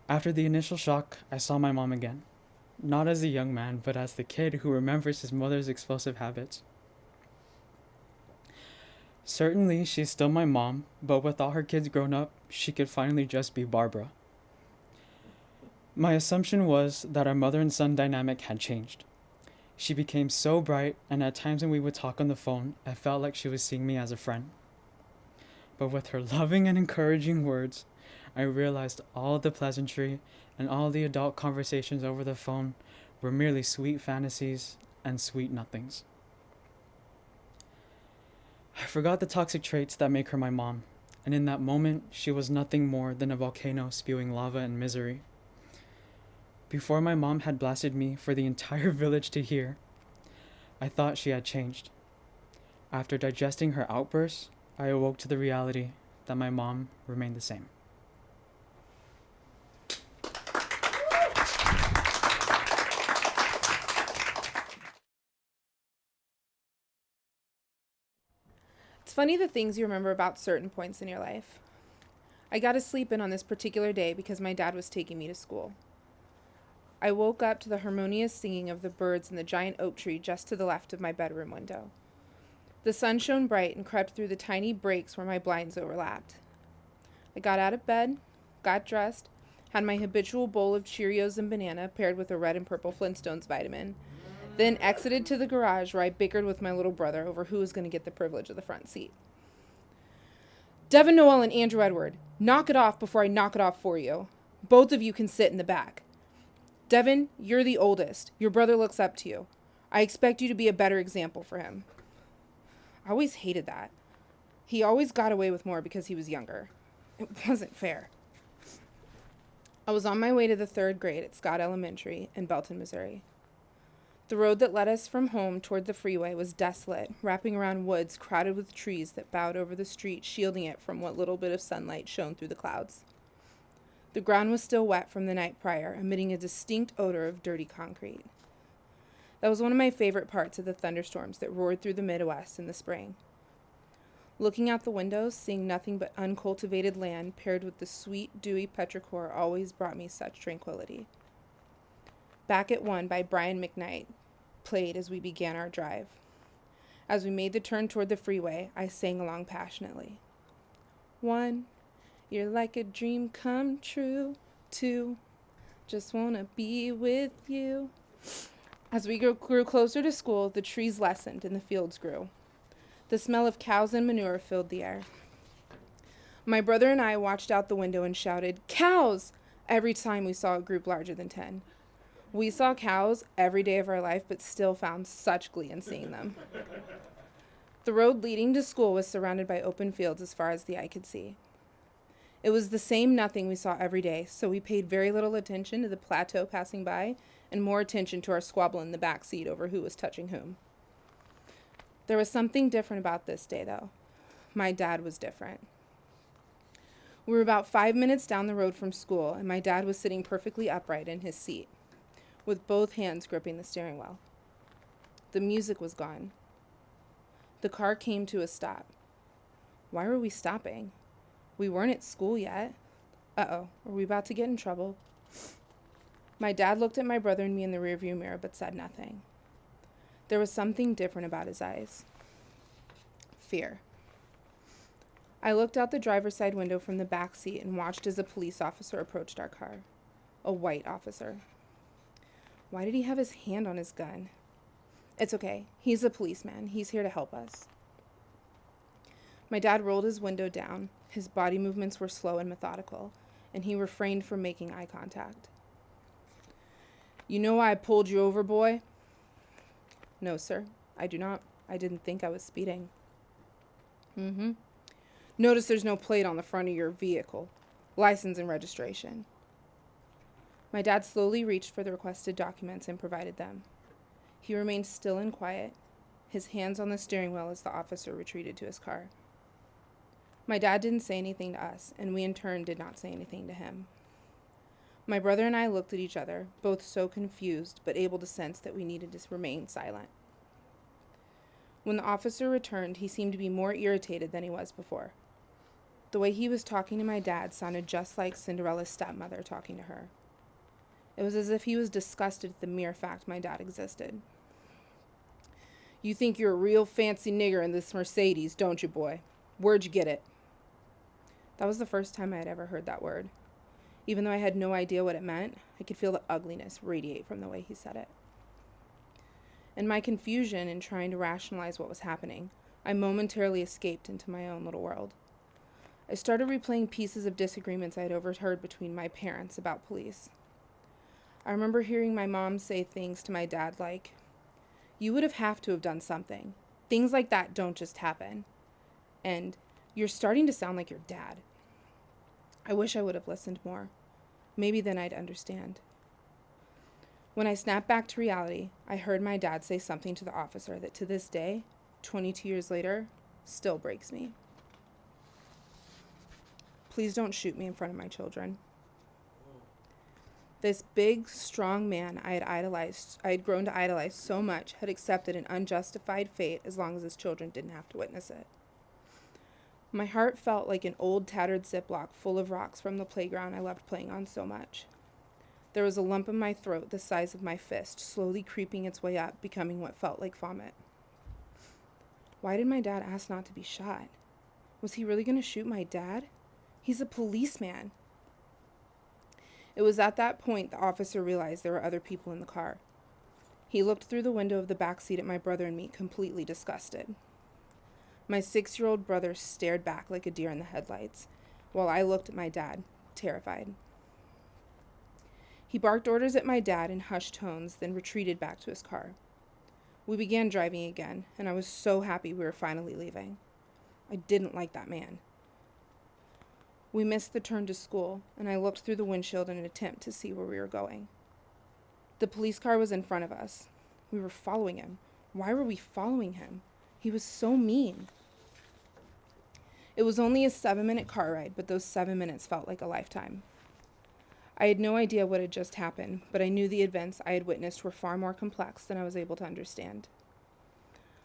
After the initial shock, I saw my mom again. Not as a young man, but as the kid who remembers his mother's explosive habits. Certainly, she's still my mom, but with all her kids grown up, she could finally just be Barbara. My assumption was that our mother and son dynamic had changed. She became so bright, and at times when we would talk on the phone, I felt like she was seeing me as a friend. But with her loving and encouraging words, I realized all the pleasantry and all the adult conversations over the phone were merely sweet fantasies and sweet nothings. I forgot the toxic traits that make her my mom, and in that moment, she was nothing more than a volcano spewing lava and misery. Before my mom had blasted me for the entire village to hear, I thought she had changed. After digesting her outbursts, I awoke to the reality that my mom remained the same. It's funny the things you remember about certain points in your life. I got to sleep in on this particular day because my dad was taking me to school. I woke up to the harmonious singing of the birds in the giant oak tree just to the left of my bedroom window. The sun shone bright and crept through the tiny breaks where my blinds overlapped. I got out of bed, got dressed, had my habitual bowl of Cheerios and banana paired with a red and purple Flintstones vitamin, then exited to the garage where I bickered with my little brother over who was going to get the privilege of the front seat. Devin Noel and Andrew Edward, knock it off before I knock it off for you. Both of you can sit in the back. Devin, you're the oldest. Your brother looks up to you. I expect you to be a better example for him. I always hated that. He always got away with more because he was younger. It wasn't fair. I was on my way to the third grade at Scott Elementary in Belton, Missouri. The road that led us from home toward the freeway was desolate, wrapping around woods crowded with trees that bowed over the street, shielding it from what little bit of sunlight shone through the clouds. The ground was still wet from the night prior, emitting a distinct odor of dirty concrete. That was one of my favorite parts of the thunderstorms that roared through the Midwest in the spring. Looking out the windows, seeing nothing but uncultivated land paired with the sweet, dewy petrichor always brought me such tranquility. Back at One by Brian McKnight played as we began our drive. As we made the turn toward the freeway, I sang along passionately. One, you're like a dream come true. too. just wanna be with you. As we grew, grew closer to school, the trees lessened and the fields grew. The smell of cows and manure filled the air. My brother and I watched out the window and shouted, Cows! every time we saw a group larger than 10. We saw cows every day of our life, but still found such glee in seeing them. The road leading to school was surrounded by open fields as far as the eye could see. It was the same nothing we saw every day, so we paid very little attention to the plateau passing by and more attention to our squabble in the back seat over who was touching whom. There was something different about this day, though. My dad was different. We were about five minutes down the road from school, and my dad was sitting perfectly upright in his seat, with both hands gripping the steering wheel. The music was gone. The car came to a stop. Why were we stopping? We weren't at school yet. Uh oh, are we about to get in trouble? My dad looked at my brother and me in the rearview mirror but said nothing. There was something different about his eyes fear. I looked out the driver's side window from the back seat and watched as a police officer approached our car. A white officer. Why did he have his hand on his gun? It's okay. He's a policeman. He's here to help us. My dad rolled his window down. His body movements were slow and methodical, and he refrained from making eye contact. You know why I pulled you over, boy? No, sir. I do not. I didn't think I was speeding. Mm hmm. Notice there's no plate on the front of your vehicle. License and registration. My dad slowly reached for the requested documents and provided them. He remained still and quiet, his hands on the steering wheel as the officer retreated to his car. My dad didn't say anything to us, and we in turn did not say anything to him. My brother and I looked at each other, both so confused, but able to sense that we needed to remain silent. When the officer returned, he seemed to be more irritated than he was before. The way he was talking to my dad sounded just like Cinderella's stepmother talking to her. It was as if he was disgusted at the mere fact my dad existed. You think you're a real fancy nigger in this Mercedes, don't you, boy? Where'd you get it? That was the first time I had ever heard that word. Even though I had no idea what it meant, I could feel the ugliness radiate from the way he said it. In my confusion in trying to rationalize what was happening, I momentarily escaped into my own little world. I started replaying pieces of disagreements I had overheard between my parents about police. I remember hearing my mom say things to my dad like, You would have have to have done something. Things like that don't just happen. And you're starting to sound like your dad. I wish I would have listened more. Maybe then I'd understand. When I snapped back to reality, I heard my dad say something to the officer that to this day, 22 years later, still breaks me. Please don't shoot me in front of my children. This big, strong man I had idolized, I had grown to idolize so much, had accepted an unjustified fate as long as his children didn't have to witness it. My heart felt like an old, tattered Ziploc full of rocks from the playground I loved playing on so much. There was a lump in my throat the size of my fist, slowly creeping its way up, becoming what felt like vomit. Why did my dad ask not to be shot? Was he really going to shoot my dad? He's a policeman. It was at that point the officer realized there were other people in the car. He looked through the window of the back seat at my brother and me, completely disgusted. My six year old brother stared back like a deer in the headlights, while I looked at my dad, terrified. He barked orders at my dad in hushed tones, then retreated back to his car. We began driving again, and I was so happy we were finally leaving. I didn't like that man. We missed the turn to school, and I looked through the windshield in an attempt to see where we were going. The police car was in front of us. We were following him. Why were we following him? He was so mean. It was only a seven minute car ride, but those seven minutes felt like a lifetime. I had no idea what had just happened, but I knew the events I had witnessed were far more complex than I was able to understand.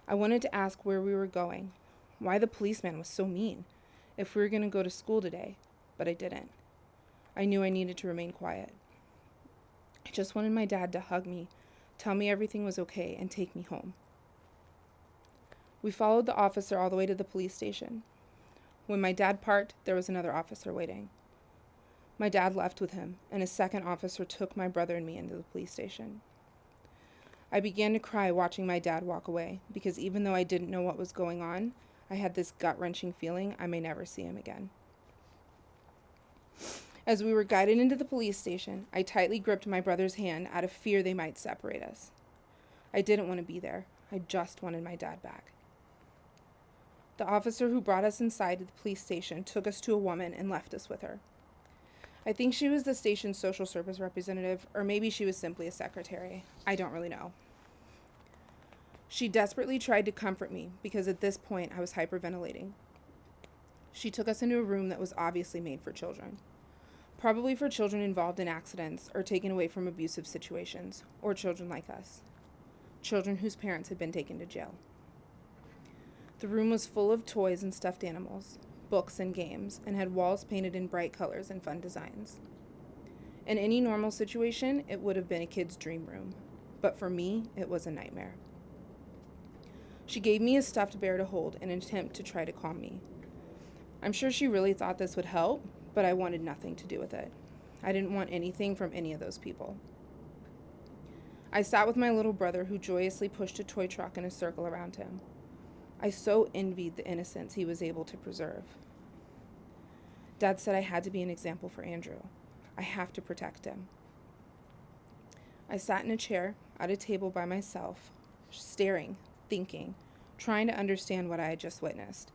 I wanted to ask where we were going, why the policeman was so mean if we were going to go to school today, but I didn't. I knew I needed to remain quiet. I just wanted my dad to hug me, tell me everything was okay, and take me home. We followed the officer all the way to the police station. When my dad parked, there was another officer waiting. My dad left with him, and a second officer took my brother and me into the police station. I began to cry watching my dad walk away because even though I didn't know what was going on, I had this gut wrenching feeling I may never see him again. As we were guided into the police station, I tightly gripped my brother's hand out of fear they might separate us. I didn't want to be there. I just wanted my dad back. The officer who brought us inside the police station took us to a woman and left us with her. I think she was the station's social service representative, or maybe she was simply a secretary. I don't really know. She desperately tried to comfort me because at this point I was hyperventilating. She took us into a room that was obviously made for children. Probably for children involved in accidents or taken away from abusive situations, or children like us. Children whose parents had been taken to jail. The room was full of toys and stuffed animals, books and games, and had walls painted in bright colors and fun designs. In any normal situation, it would have been a kid's dream room, but for me, it was a nightmare. She gave me a stuffed bear to hold in an attempt to try to calm me. I'm sure she really thought this would help, but I wanted nothing to do with it. I didn't want anything from any of those people. I sat with my little brother, who joyously pushed a toy truck in a circle around him. I so envied the innocence he was able to preserve. Dad said I had to be an example for Andrew. I have to protect him. I sat in a chair at a table by myself, staring, thinking, trying to understand what I had just witnessed.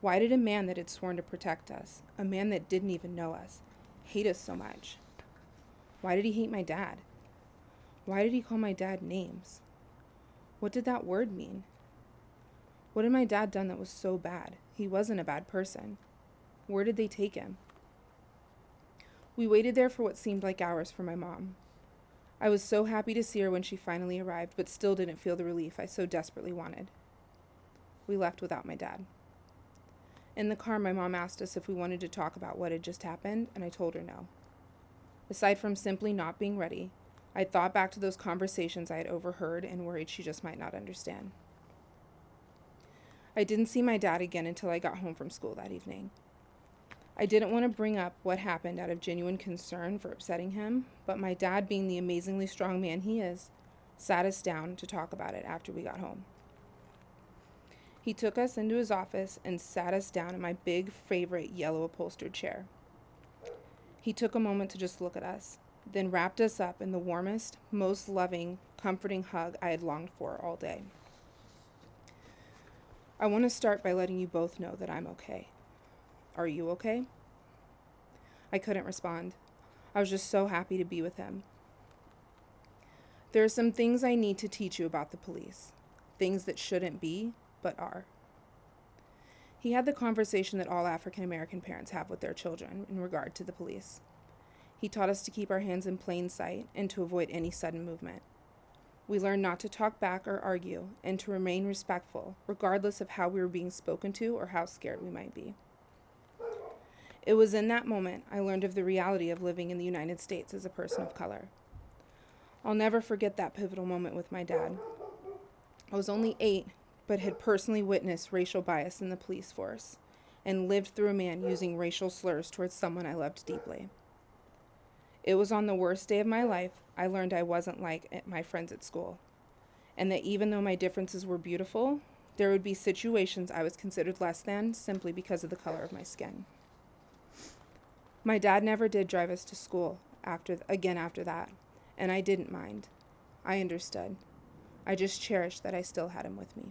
Why did a man that had sworn to protect us, a man that didn't even know us, hate us so much? Why did he hate my dad? Why did he call my dad names? What did that word mean? What had my dad done that was so bad? He wasn't a bad person. Where did they take him? We waited there for what seemed like hours for my mom. I was so happy to see her when she finally arrived, but still didn't feel the relief I so desperately wanted. We left without my dad. In the car, my mom asked us if we wanted to talk about what had just happened, and I told her no. Aside from simply not being ready, I thought back to those conversations I had overheard and worried she just might not understand. I didn't see my dad again until I got home from school that evening. I didn't want to bring up what happened out of genuine concern for upsetting him, but my dad, being the amazingly strong man he is, sat us down to talk about it after we got home. He took us into his office and sat us down in my big favorite yellow upholstered chair. He took a moment to just look at us, then wrapped us up in the warmest, most loving, comforting hug I had longed for all day. I want to start by letting you both know that I'm okay. Are you okay? I couldn't respond. I was just so happy to be with him. There are some things I need to teach you about the police, things that shouldn't be, but are. He had the conversation that all African American parents have with their children in regard to the police. He taught us to keep our hands in plain sight and to avoid any sudden movement. We learned not to talk back or argue and to remain respectful, regardless of how we were being spoken to or how scared we might be. It was in that moment I learned of the reality of living in the United States as a person of color. I'll never forget that pivotal moment with my dad. I was only eight, but had personally witnessed racial bias in the police force and lived through a man using racial slurs towards someone I loved deeply. It was on the worst day of my life I learned I wasn't like eh, my friends at school, and that even though my differences were beautiful, there would be situations I was considered less than simply because of the color of my skin. My dad never did drive us to school after again after that, and I didn't mind. I understood. I just cherished that I still had him with me.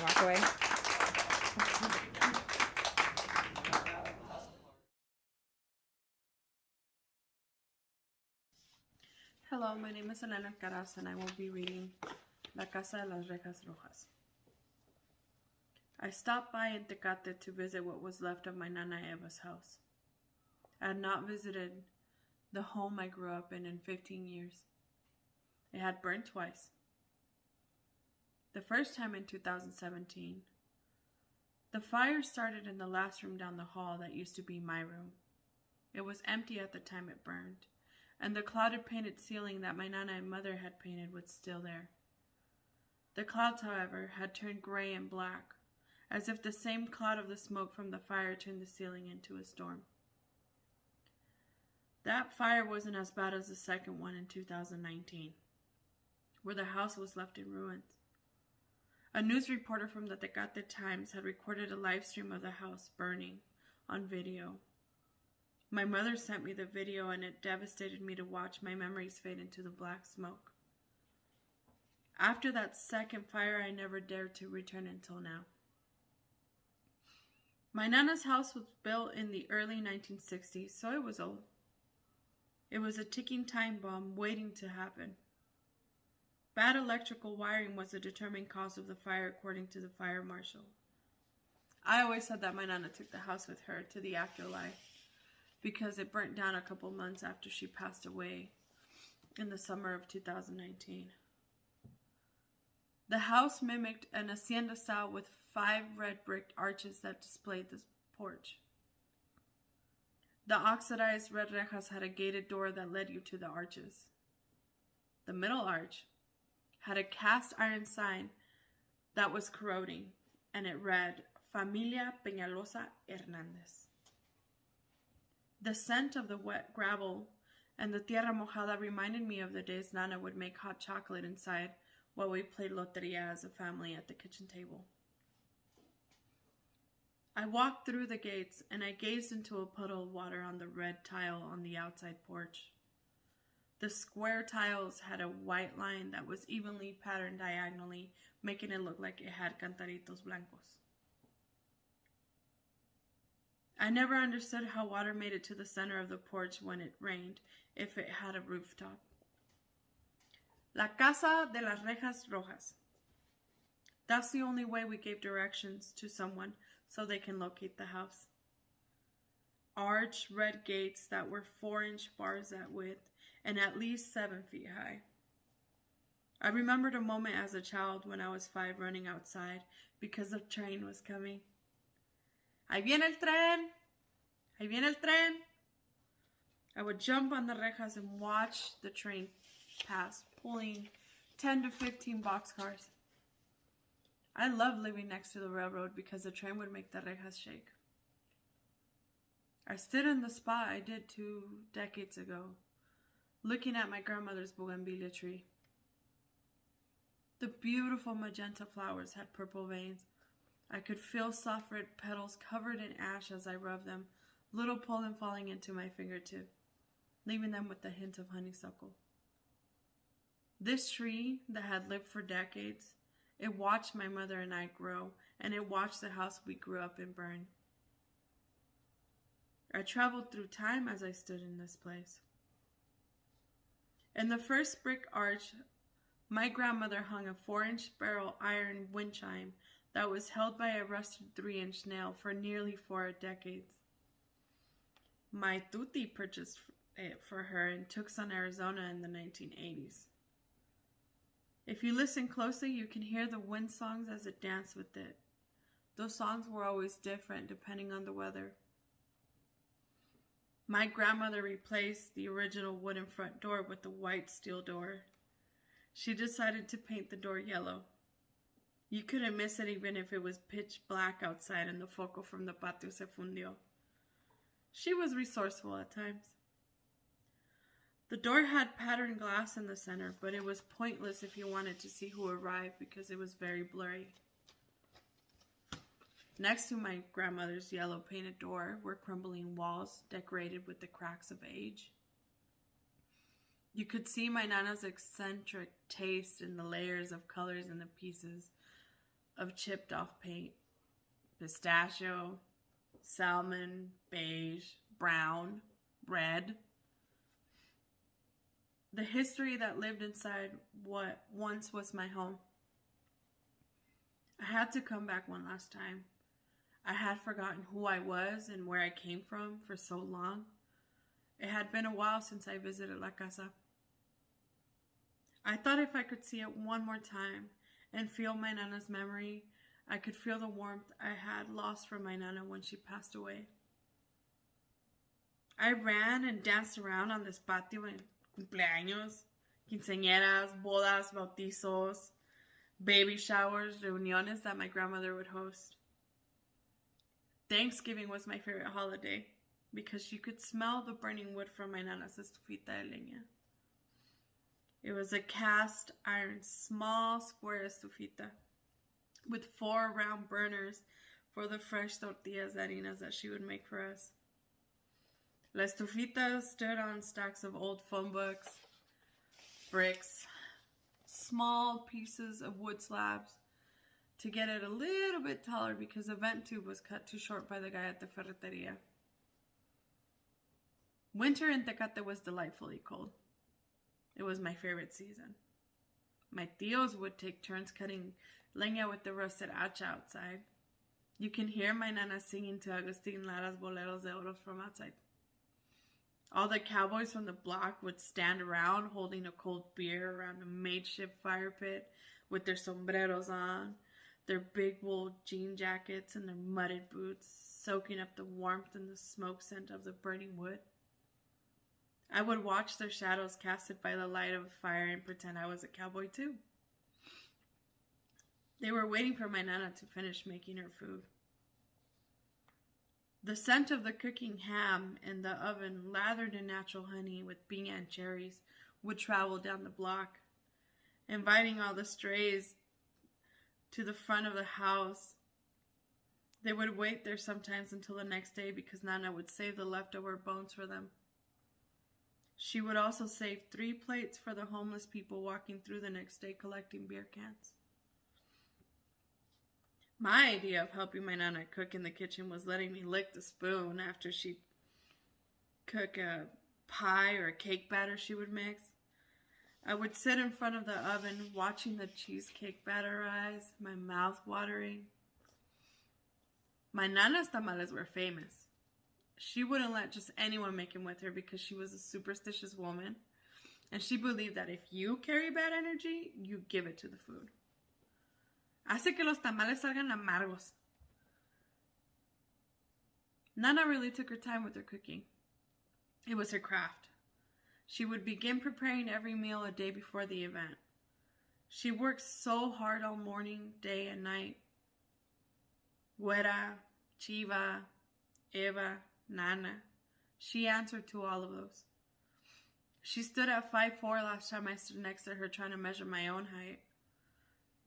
walk away. Hello, my name is Elena Caras and I will be reading La Casa de las Rejas Rojas. I stopped by in Tecate to visit what was left of my Nana Eva's house. I had not visited the home I grew up in in 15 years. It had burned twice. The first time in 2017. The fire started in the last room down the hall that used to be my room. It was empty at the time it burned. And the clouded painted ceiling that my nana and mother had painted was still there. The clouds, however, had turned gray and black, as if the same cloud of the smoke from the fire turned the ceiling into a storm. That fire wasn't as bad as the second one in 2019, where the house was left in ruins. A news reporter from the Tecate Times had recorded a live stream of the house burning on video. My mother sent me the video, and it devastated me to watch my memories fade into the black smoke. After that second fire, I never dared to return until now. My Nana's house was built in the early 1960s, so it was old. It was a ticking time bomb waiting to happen. Bad electrical wiring was the determining cause of the fire, according to the fire marshal. I always said that my Nana took the house with her to the afterlife because it burnt down a couple months after she passed away in the summer of 2019. The house mimicked an hacienda style with five red brick arches that displayed the porch. The oxidized red rejas had a gated door that led you to the arches. The middle arch had a cast iron sign that was corroding, and it read Familia Peñalosa Hernandez. The scent of the wet gravel and the tierra mojada reminded me of the days Nana would make hot chocolate inside while we played loteria as a family at the kitchen table. I walked through the gates and I gazed into a puddle of water on the red tile on the outside porch. The square tiles had a white line that was evenly patterned diagonally, making it look like it had cantaritos blancos. I never understood how water made it to the center of the porch when it rained, if it had a rooftop. La Casa de las Rejas Rojas. That's the only way we gave directions to someone so they can locate the house. Arched red gates that were four inch bars at width and at least seven feet high. I remembered a moment as a child when I was five running outside because the train was coming. Ahí viene el tren! Ahí viene el tren! I would jump on the rejas and watch the train pass, pulling 10 to 15 boxcars. I loved living next to the railroad because the train would make the rejas shake. I stood in the spot I did two decades ago, looking at my grandmother's bougainvillea tree. The beautiful magenta flowers had purple veins. I could feel soft red petals covered in ash as I rubbed them, little pollen falling into my fingertip, leaving them with a hint of honeysuckle. This tree that had lived for decades it watched my mother and I grow, and it watched the house we grew up in burn. I traveled through time as I stood in this place. In the first brick arch, my grandmother hung a four inch barrel iron wind chime that was held by a rusted three inch nail for nearly four decades. My tutti purchased it for her in Tucson, Arizona in the 1980s. If you listen closely, you can hear the wind songs as it danced with it. Those songs were always different depending on the weather. My grandmother replaced the original wooden front door with a white steel door. She decided to paint the door yellow. You couldn't miss it even if it was pitch black outside and the foco from the patio se fundió. She was resourceful at times. The door had patterned glass in the center, but it was pointless if you wanted to see who arrived because it was very blurry. Next to my grandmother's yellow painted door were crumbling walls decorated with the cracks of age. You could see my nana's eccentric taste in the layers of colors and the pieces of chipped off paint pistachio, salmon, beige, brown, red the history that lived inside what once was my home. I had to come back one last time. I had forgotten who I was and where I came from for so long. It had been a while since I visited La Casa. I thought if I could see it one more time and feel my Nana's memory, I could feel the warmth I had lost from my Nana when she passed away. I ran and danced around on this patio en cumpleaños, quinceañeras, bodas, bautizos, baby showers, reuniones that my grandmother would host. Thanksgiving was my favorite holiday because you could smell the burning wood from my nana's estufita de leña. It was a cast iron, small square estufita with four round burners for the fresh tortillas harinas that she would make for us. La estufita stood on stacks of old phone books, bricks, small pieces of wood slabs to get it a little bit taller because the vent tube was cut too short by the guy at the ferreteria. Winter in Tecate was delightfully cold. It was my favorite season. My tios would take turns cutting leña with the rusted hacha outside. You can hear my nana singing to Agustin Lara's boleros de oro from outside. All the cowboys from the block would stand around holding a cold beer around a makeshift fire pit with their sombreros on, their big wool jean jackets, and their mudded boots, soaking up the warmth and the smoke scent of the burning wood. I would watch their shadows casted by the light of a fire and pretend I was a cowboy too. They were waiting for my nana to finish making her food. The scent of the cooking ham in the oven, lathered in natural honey with bean and cherries, would travel down the block, inviting all the strays to the front of the house. They would wait there sometimes until the next day because Nana would save the leftover bones for them. She would also save three plates for the homeless people walking through the next day collecting beer cans. My idea of helping my nana cook in the kitchen was letting me lick the spoon after she'd cook a pie or a cake batter she would mix. I would sit in front of the oven watching the cheesecake batter rise, my mouth watering. My nana's tamales were famous. She wouldn't let just anyone make them with her because she was a superstitious woman. And she believed that if you carry bad energy, you give it to the food. Hace que los tamales salgan amargos. Nana really took her time with her cooking. It was her craft. She would begin preparing every meal a day before the event. She worked so hard all morning, day, and night. Güera, Chiva, Eva, Nana. She answered to all of those. She stood at five four last time I stood next to her trying to measure my own height.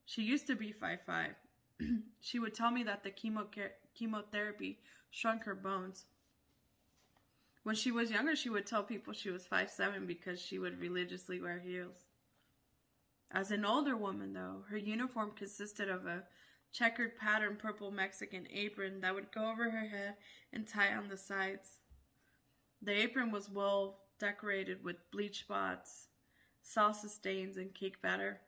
She used to be five five. she would tell me that the chemo chemotherapy shrunk her bones. When she was younger, she would tell people she was five seven because she would religiously wear heels. As an older woman, though, her uniform consisted of a checkered pattern purple Mexican apron that would go over her head and tie on the sides. The apron was well decorated with bleach spots, salsa stains, and cake batter.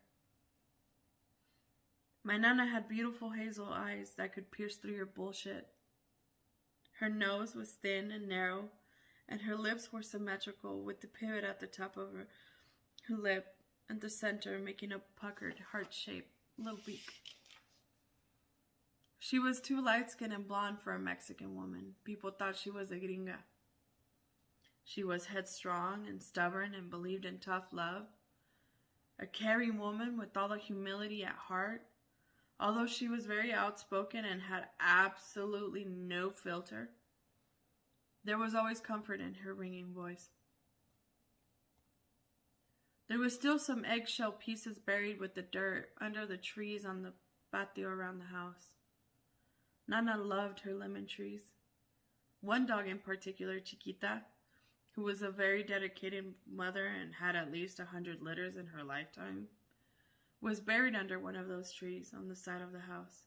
My Nana had beautiful hazel eyes that could pierce through your bullshit. Her nose was thin and narrow, and her lips were symmetrical with the pivot at the top of her, lip and the center making a puckered, heart-shaped little beak. She was too light-skinned and blonde for a Mexican woman. People thought she was a gringa. She was headstrong and stubborn and believed in tough love. A caring woman with all the humility at heart Although she was very outspoken and had absolutely no filter, there was always comfort in her ringing voice. There was still some eggshell pieces buried with the dirt under the trees on the patio around the house. Nana loved her lemon trees. One dog in particular, Chiquita, who was a very dedicated mother and had at least a hundred litters in her lifetime, was buried under one of those trees on the side of the house.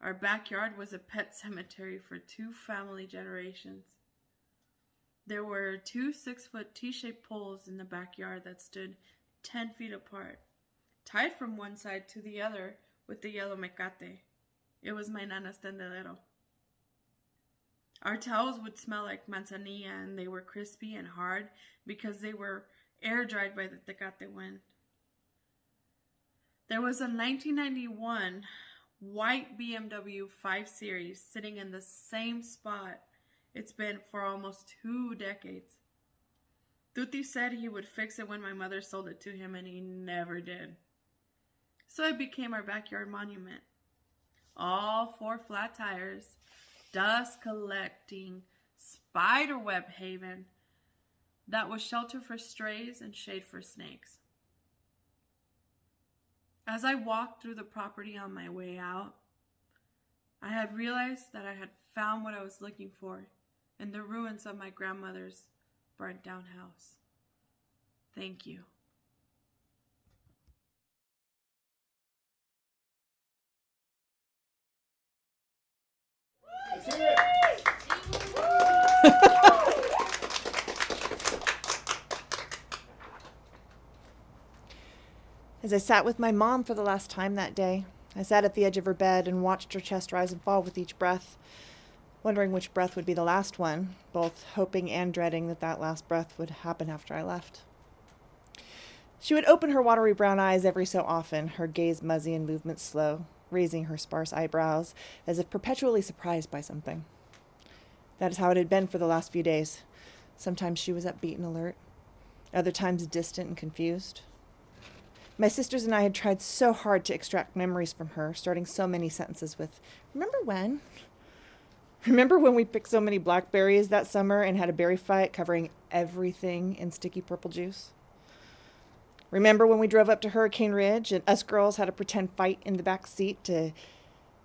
Our backyard was a pet cemetery for two family generations. There were two six foot T shaped poles in the backyard that stood 10 feet apart, tied from one side to the other with the yellow mecate. It was my nana's tendedero. Our towels would smell like manzanilla and they were crispy and hard because they were air dried by the tecate wind. There was a 1991 white BMW 5 Series sitting in the same spot It's been for almost two decades. Tuti said he would fix it when my mother sold it to him, and he never did. So it became our backyard monument. All four flat tires, dust collecting, spider web haven that was shelter for strays and shade for snakes. As I walked through the property on my way out, I had realized that I had found what I was looking for in the ruins of my grandmother's burnt down house. Thank you. As I sat with my mom for the last time that day, I sat at the edge of her bed and watched her chest rise and fall with each breath, wondering which breath would be the last one, both hoping and dreading that that last breath would happen after I left. She would open her watery brown eyes every so often, her gaze muzzy and movements slow, raising her sparse eyebrows as if perpetually surprised by something. That is how it had been for the last few days. Sometimes she was upbeat and alert, other times distant and confused. My sisters and I had tried so hard to extract memories from her, starting so many sentences with, Remember when? Remember when we picked so many blackberries that summer and had a berry fight covering everything in sticky purple juice? Remember when we drove up to Hurricane Ridge and us girls had a pretend fight in the back seat to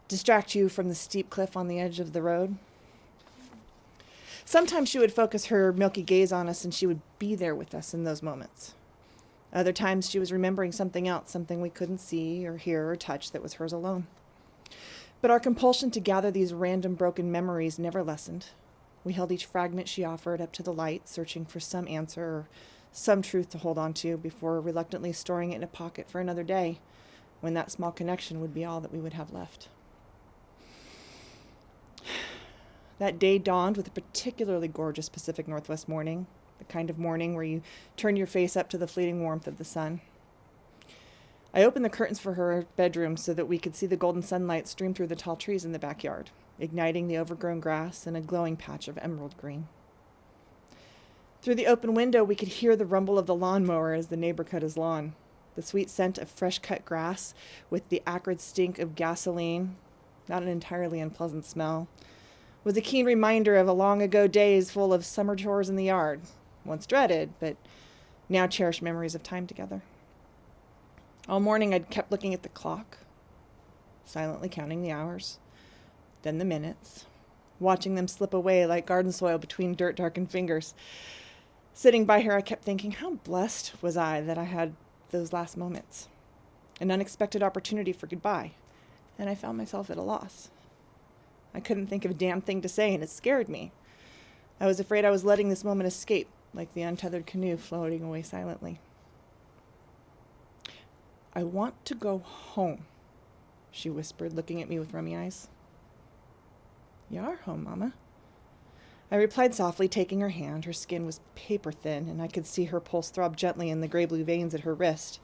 distract you from the steep cliff on the edge of the road? Sometimes she would focus her milky gaze on us and she would be there with us in those moments. Other times she was remembering something else, something we couldn't see or hear or touch that was hers alone. But our compulsion to gather these random broken memories never lessened. We held each fragment she offered up to the light, searching for some answer or some truth to hold on to before reluctantly storing it in a pocket for another day, when that small connection would be all that we would have left. That day dawned with a particularly gorgeous Pacific Northwest morning, the kind of morning where you turn your face up to the fleeting warmth of the sun. I opened the curtains for her bedroom so that we could see the golden sunlight stream through the tall trees in the backyard, igniting the overgrown grass in a glowing patch of emerald green. Through the open window, we could hear the rumble of the lawnmower as the neighbor cut his lawn, the sweet scent of fresh cut grass with the acrid stink of gasoline, not an entirely unpleasant smell, was a keen reminder of a long ago days full of summer chores in the yard, once dreaded, but now cherished memories of time together. All morning I'd kept looking at the clock, silently counting the hours, then the minutes, watching them slip away like garden soil between dirt darkened fingers. Sitting by her, I kept thinking, how blessed was I that I had those last moments? An unexpected opportunity for goodbye, and I found myself at a loss. I couldn't think of a damn thing to say, and it scared me. I was afraid I was letting this moment escape, like the untethered canoe floating away silently. I want to go home, she whispered, looking at me with rummy eyes. You are home, Mamma. I replied softly, taking her hand. Her skin was paper thin, and I could see her pulse throb gently in the gray blue veins at her wrist.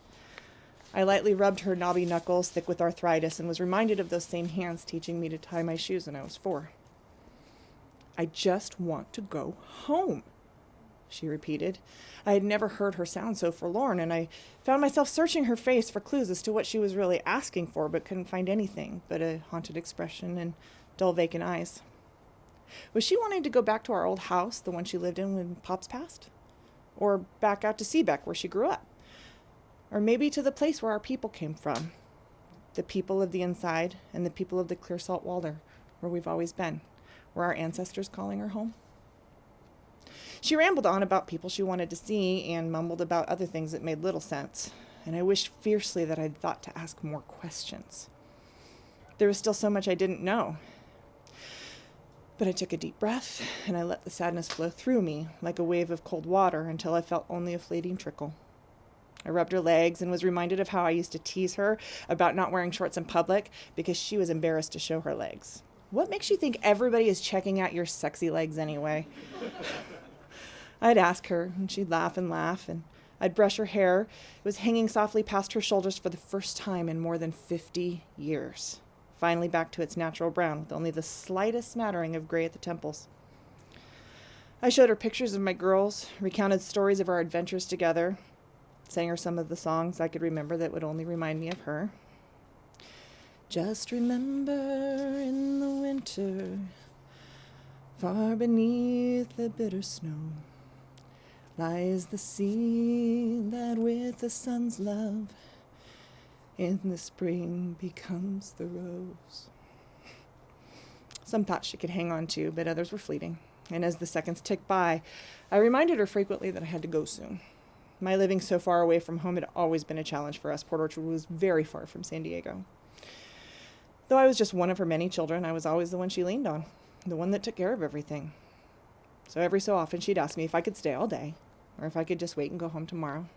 I lightly rubbed her knobby knuckles, thick with arthritis, and was reminded of those same hands teaching me to tie my shoes when I was four. I just want to go home, she repeated. I had never heard her sound so forlorn, and I found myself searching her face for clues as to what she was really asking for, but couldn't find anything but a haunted expression and dull, vacant eyes. Was she wanting to go back to our old house, the one she lived in when Pops passed? Or back out to Seabeck, where she grew up? Or maybe to the place where our people came from? The people of the inside and the people of the clear salt water, where we've always been. Were our ancestors calling her home? She rambled on about people she wanted to see and mumbled about other things that made little sense, and I wished fiercely that I'd thought to ask more questions. There was still so much I didn't know. But I took a deep breath and I let the sadness flow through me like a wave of cold water until I felt only a fleeting trickle. I rubbed her legs and was reminded of how I used to tease her about not wearing shorts in public because she was embarrassed to show her legs. What makes you think everybody is checking out your sexy legs anyway? I'd ask her, and she'd laugh and laugh, and I'd brush her hair. It was hanging softly past her shoulders for the first time in more than 50 years, finally back to its natural brown with only the slightest smattering of gray at the temples. I showed her pictures of my girls, recounted stories of our adventures together, sang her some of the songs I could remember that would only remind me of her. Just remember in the winter, far beneath the bitter snow, lies the sea that with the sun's love in the spring becomes the rose. Some thoughts she could hang on to, but others were fleeting. And as the seconds ticked by, I reminded her frequently that I had to go soon. My living so far away from home had always been a challenge for us. Port Orchard was very far from San Diego. Though I was just one of her many children, I was always the one she leaned on, the one that took care of everything. So every so often she'd ask me if I could stay all day, or if I could just wait and go home tomorrow.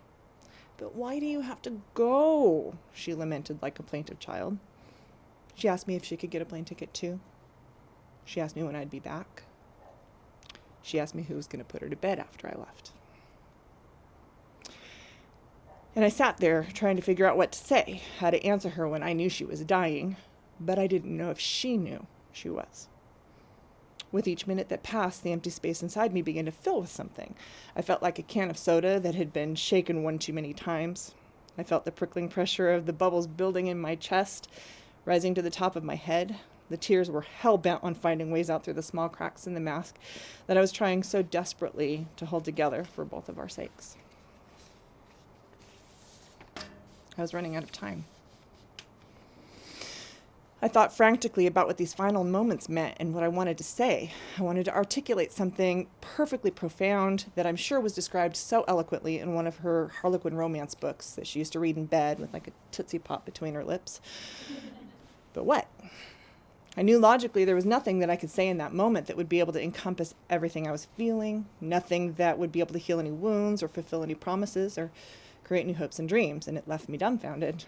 But why do you have to go? She lamented like a plaintive child. She asked me if she could get a plane ticket too. She asked me when I'd be back. She asked me who was going to put her to bed after I left. And I sat there trying to figure out what to say, how to answer her when I knew she was dying, but I didn't know if she knew she was. With each minute that passed, the empty space inside me began to fill with something. I felt like a can of soda that had been shaken one too many times. I felt the prickling pressure of the bubbles building in my chest, rising to the top of my head. The tears were hell bent on finding ways out through the small cracks in the mask that I was trying so desperately to hold together for both of our sakes. I was running out of time. I thought frantically about what these final moments meant and what I wanted to say. I wanted to articulate something perfectly profound that I'm sure was described so eloquently in one of her Harlequin romance books that she used to read in bed with like a Tootsie Pop between her lips. But what? I knew logically there was nothing that I could say in that moment that would be able to encompass everything I was feeling, nothing that would be able to heal any wounds or fulfill any promises or create new hopes and dreams, and it left me dumbfounded.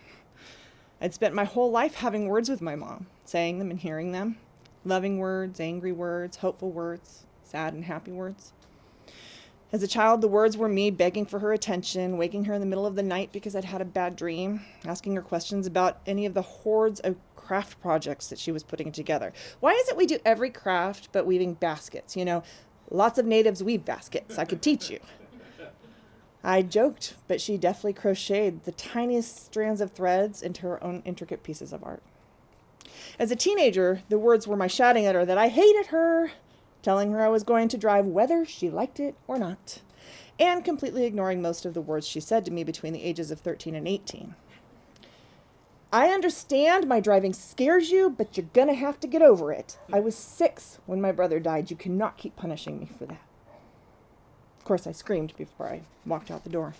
I'd spent my whole life having words with my mom, saying them and hearing them loving words, angry words, hopeful words, sad and happy words. As a child, the words were me begging for her attention, waking her in the middle of the night because I'd had a bad dream, asking her questions about any of the hordes of craft projects that she was putting together. Why is it we do every craft but weaving baskets? You know, lots of natives weave baskets. I could teach you. I joked, but she deftly crocheted the tiniest strands of threads into her own intricate pieces of art. As a teenager, the words were my shouting at her that I hated her, telling her I was going to drive whether she liked it or not, and completely ignoring most of the words she said to me between the ages of 13 and 18. I understand my driving scares you, but you're gonna have to get over it. I was six when my brother died. You cannot keep punishing me for that. Of course, I screamed before I walked out the door.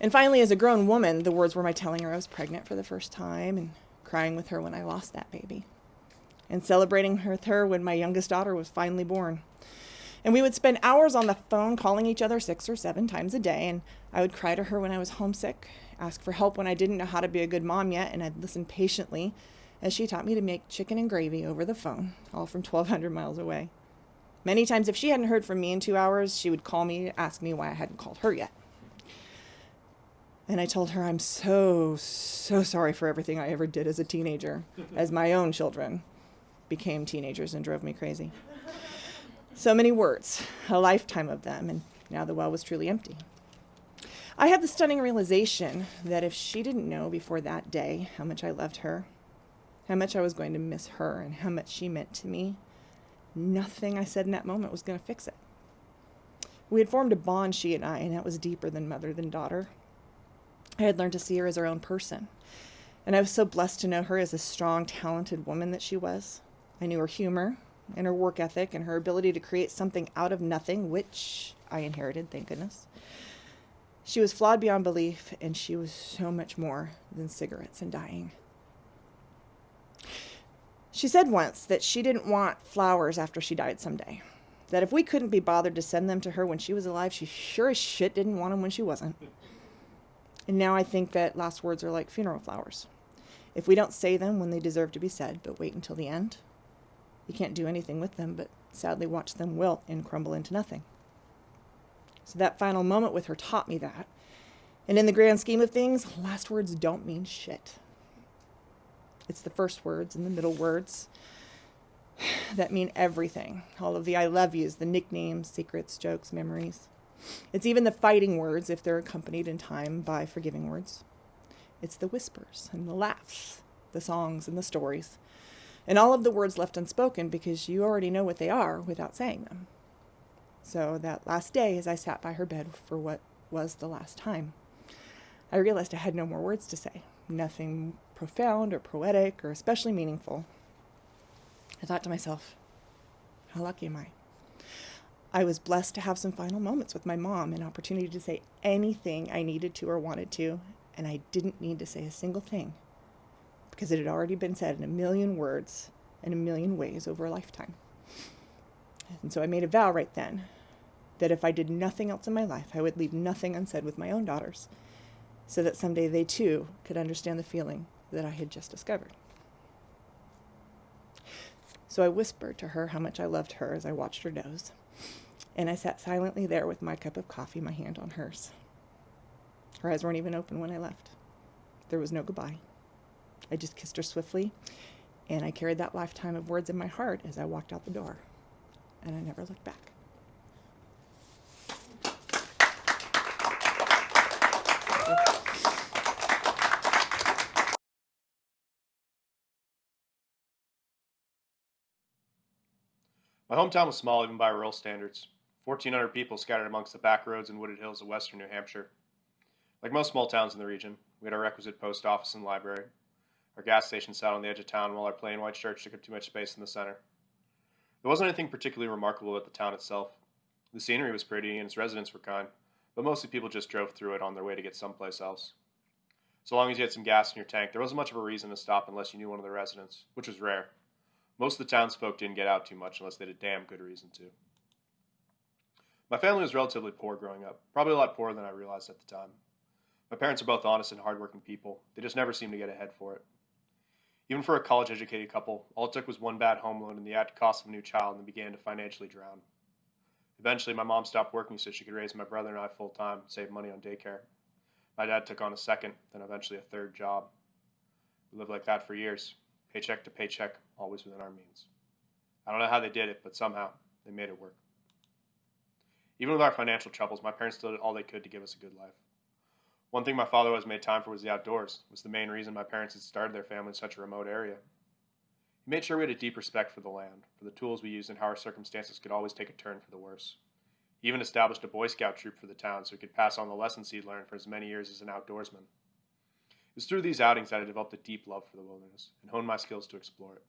And finally, as a grown woman, the words were my telling her I was pregnant for the first time and crying with her when I lost that baby, and celebrating with her when my youngest daughter was finally born. And we would spend hours on the phone calling each other six or seven times a day, and I would cry to her when I was homesick, ask for help when I didn't know how to be a good mom yet, and I'd listen patiently as she taught me to make chicken and gravy over the phone, all from 1,200 miles away. Many times, if she hadn't heard from me in two hours, she would call me ask me why I hadn't called her yet. And I told her I'm so, so sorry for everything I ever did as a teenager, as my own children became teenagers and drove me crazy. So many words, a lifetime of them, and now the well was truly empty. I had the stunning realization that if she didn't know before that day how much I loved her, how much I was going to miss her, and how much she meant to me, Nothing I said in that moment was going to fix it. We had formed a bond, she and I, and that was deeper than mother than daughter. I had learned to see her as her own person. And I was so blessed to know her as a strong, talented woman that she was. I knew her humor and her work ethic and her ability to create something out of nothing, which I inherited, thank goodness. She was flawed beyond belief, and she was so much more than cigarettes and dying. She said once that she didn't want flowers after she died someday. That if we couldn't be bothered to send them to her when she was alive, she sure as shit didn't want them when she wasn't. And now I think that last words are like funeral flowers. If we don't say them when they deserve to be said, but wait until the end, you can't do anything with them but sadly watch them wilt and crumble into nothing. So that final moment with her taught me that. And in the grand scheme of things, last words don't mean shit. It's the first words and the middle words. that mean everything. All of the I love yous, the nicknames, secrets, jokes, memories. It's even the fighting words if they're accompanied in time by forgiving words. It's the whispers and the laughs, the songs and the stories, and all of the words left unspoken because you already know what they are without saying them. So that last day, as I sat by her bed for what was the last time, I realized I had no more words to say, nothing profound or poetic or especially meaningful. I thought to myself, how lucky am I? I was blessed to have some final moments with my mom, an opportunity to say anything I needed to or wanted to, and I didn't need to say a single thing because it had already been said in a million words in a million ways over a lifetime. And so I made a vow right then that if I did nothing else in my life, I would leave nothing unsaid with my own daughters so that someday they too could understand the feeling that I had just discovered. So I whispered to her how much I loved her as I watched her doze, and I sat silently there with my cup of coffee, my hand on hers. Her eyes weren't even open when I left. There was no goodbye. I just kissed her swiftly, and I carried that lifetime of words in my heart as I walked out the door, and I never looked back. My hometown was small even by rural standards. 1,400 people scattered amongst the back roads and wooded hills of western New Hampshire. Like most small towns in the region, we had our requisite post office and library. Our gas station sat on the edge of town while our plain white church took up too much space in the center. There wasn't anything particularly remarkable about the town itself. The scenery was pretty and its residents were kind, but mostly people just drove through it on their way to get someplace else. So long as you had some gas in your tank, there wasn't much of a reason to stop unless you knew one of the residents, which was rare. Most of the townsfolk didn't get out too much unless they had a damn good reason to. My family was relatively poor growing up, probably a lot poorer than I realized at the time. My parents are both honest and hardworking people. They just never seemed to get ahead for it. Even for a college educated couple, all it took was one bad home loan and the added cost of a new child and they began to financially drown. Eventually, my mom stopped working so she could raise my brother and I full time, save money on daycare. My dad took on a second, then eventually a third job. We lived like that for years, paycheck to paycheck, always within our means. I don't know how they did it, but somehow they made it work. Even with our financial troubles, my parents did all they could to give us a good life. One thing my father always made time for was the outdoors. Was the main reason my parents had started their family in such a remote area. He made sure we had a deep respect for the land, for the tools we used, and how our circumstances could always take a turn for the worse. He even established a Boy Scout troop for the town so he could pass on the lessons he'd learned for as many years as an outdoorsman. Was through these outings that I developed a deep love for the wilderness and honed my skills to explore it.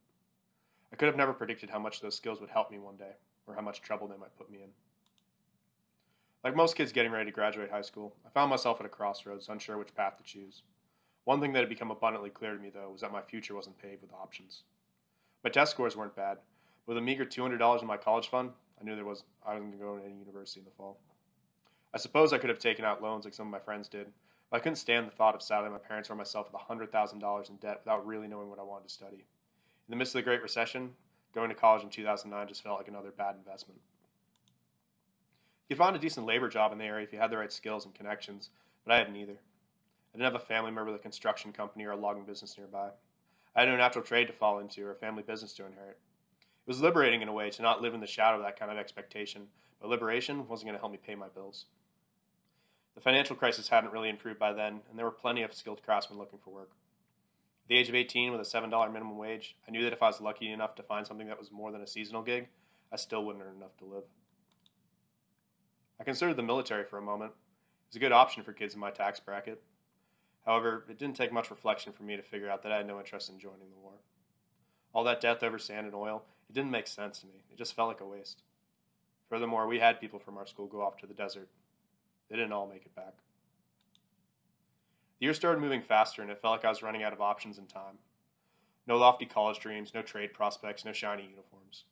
I could have never predicted how much those skills would help me one day, or how much trouble they might put me in. Like most kids getting ready to graduate high school, I found myself at a crossroads, unsure which path to choose. One thing that had become abundantly clear to me, though, was that my future wasn't paved with options. My test scores weren't bad. But with a meager $200 in my college fund, I knew there was I wasn't going to go to any university in the fall. I suppose I could have taken out loans like some of my friends did, I couldn't stand the thought of saddling my parents or myself with $100,000 in debt without really knowing what I wanted to study. In the midst of the Great Recession, going to college in 2009 just felt like another bad investment. You could find a decent labor job in the area if you had the right skills and connections, but I had neither. I didn't have a family member with a construction company or a logging business nearby. I had no natural trade to fall into or a family business to inherit. It was liberating in a way to not live in the shadow of that kind of expectation, but liberation wasn't going to help me pay my bills. The financial crisis hadn't really improved by then, and there were plenty of skilled craftsmen looking for work. At the age of 18, with a $7 minimum wage, I knew that if I was lucky enough to find something that was more than a seasonal gig, I still wouldn't earn enough to live. I considered the military for a moment. It was a good option for kids in my tax bracket. However, it didn't take much reflection for me to figure out that I had no interest in joining the war. All that death over sand and oil, it didn't make sense to me. It just felt like a waste. Furthermore, we had people from our school go off to the desert. They didn't all make it back. The year started moving faster, and it felt like I was running out of options and time. No lofty college dreams, no trade prospects, no shiny uniforms.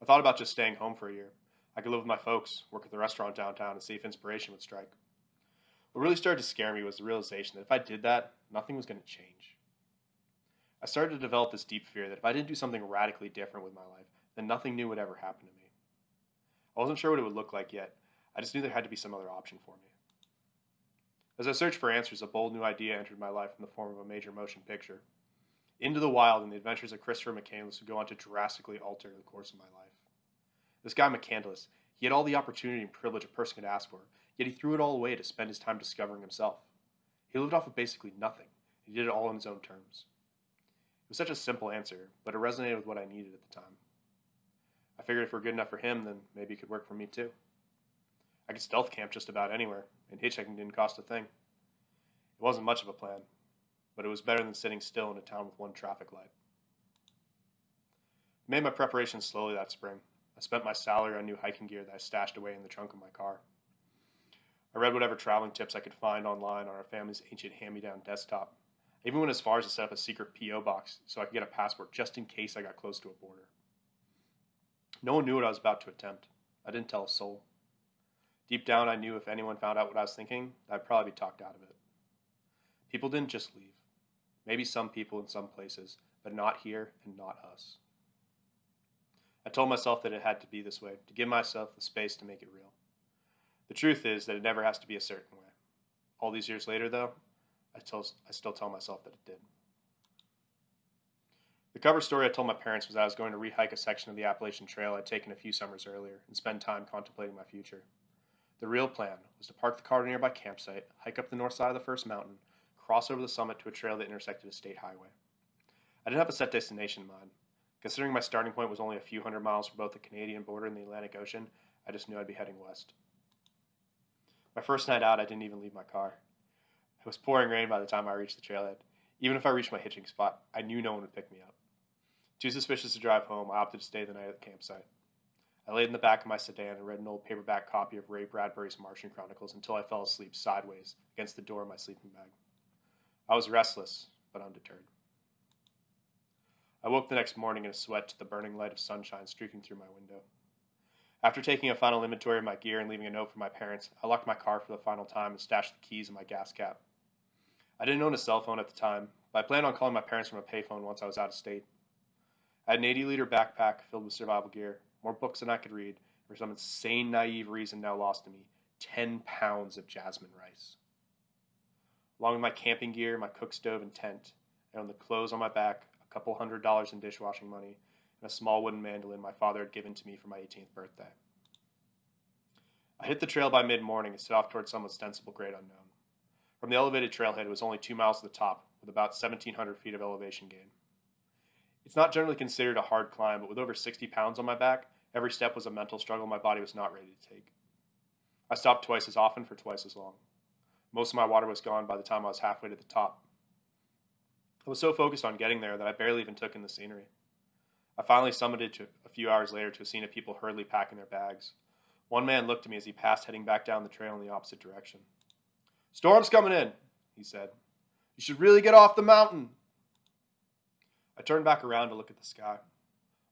I thought about just staying home for a year. I could live with my folks, work at the restaurant downtown, and see if inspiration would strike. What really started to scare me was the realization that if I did that, nothing was going to change. I started to develop this deep fear that if I didn't do something radically different with my life, then nothing new would ever happen to me. I wasn't sure what it would look like yet. I just knew there had to be some other option for me. As I searched for answers, a bold new idea entered my life in the form of a major motion picture. Into the Wild and the Adventures of Christopher McCandless would go on to drastically alter the course of my life. This guy McCandless, he had all the opportunity and privilege a person could ask for, yet he threw it all away to spend his time discovering himself. He lived off of basically nothing. He did it all on his own terms. It was such a simple answer, but it resonated with what I needed at the time. I figured if we're good enough for him, then maybe it could work for me too. I could stealth camp just about anywhere, and hitchhiking didn't cost a thing. It wasn't much of a plan, but it was better than sitting still in a town with one traffic light. I made my preparations slowly that spring. I spent my salary on new hiking gear that I stashed away in the trunk of my car. I read whatever traveling tips I could find online on our family's ancient hand me down desktop. I even went as far as to set up a secret P.O. box so I could get a passport just in case I got close to a border. No one knew what I was about to attempt. I didn't tell a soul. Deep down, I knew if anyone found out what I was thinking, I'd probably be talked out of it. People didn't just leave. Maybe some people in some places, but not here and not us. I told myself that it had to be this way, to give myself the space to make it real. The truth is that it never has to be a certain way. All these years later, though, I, tell, I still tell myself that it did. The cover story I told my parents was that I was going to rehike a section of the Appalachian Trail I'd taken a few summers earlier and spend time contemplating my future. The real plan was to park the car at a nearby campsite, hike up the north side of the first mountain, cross over the summit to a trail that intersected a state highway. I didn't have a set destination in mind. Considering my starting point was only a few hundred miles from both the Canadian border and the Atlantic Ocean, I just knew I'd be heading west. My first night out, I didn't even leave my car. It was pouring rain by the time I reached the trailhead. Even if I reached my hitching spot, I knew no one would pick me up. Too suspicious to drive home, I opted to stay the night at the campsite. I laid in the back of my sedan and read an old paperback copy of Ray Bradbury's Martian Chronicles until I fell asleep sideways against the door of my sleeping bag. I was restless, but undeterred. I woke the next morning in a sweat to the burning light of sunshine streaking through my window. After taking a final inventory of my gear and leaving a note for my parents, I locked my car for the final time and stashed the keys in my gas cap. I didn't own a cell phone at the time, but I planned on calling my parents from a payphone once I was out of state. I had an 80 liter backpack filled with survival gear, more books than I could read, for some insane, naive reason now lost to me 10 pounds of jasmine rice. Along with my camping gear, my cook stove, and tent, and on the clothes on my back, a couple hundred dollars in dishwashing money, and a small wooden mandolin my father had given to me for my 18th birthday. I hit the trail by mid morning and set off towards some ostensible great unknown. From the elevated trailhead, it was only two miles to the top, with about 1,700 feet of elevation gain. It's not generally considered a hard climb, but with over 60 pounds on my back, every step was a mental struggle my body was not ready to take. I stopped twice as often for twice as long. Most of my water was gone by the time I was halfway to the top. I was so focused on getting there that I barely even took in the scenery. I finally summited to, a few hours later to a scene of people hurriedly packing their bags. One man looked at me as he passed, heading back down the trail in the opposite direction. Storm's coming in, he said. You should really get off the mountain. I turned back around to look at the sky.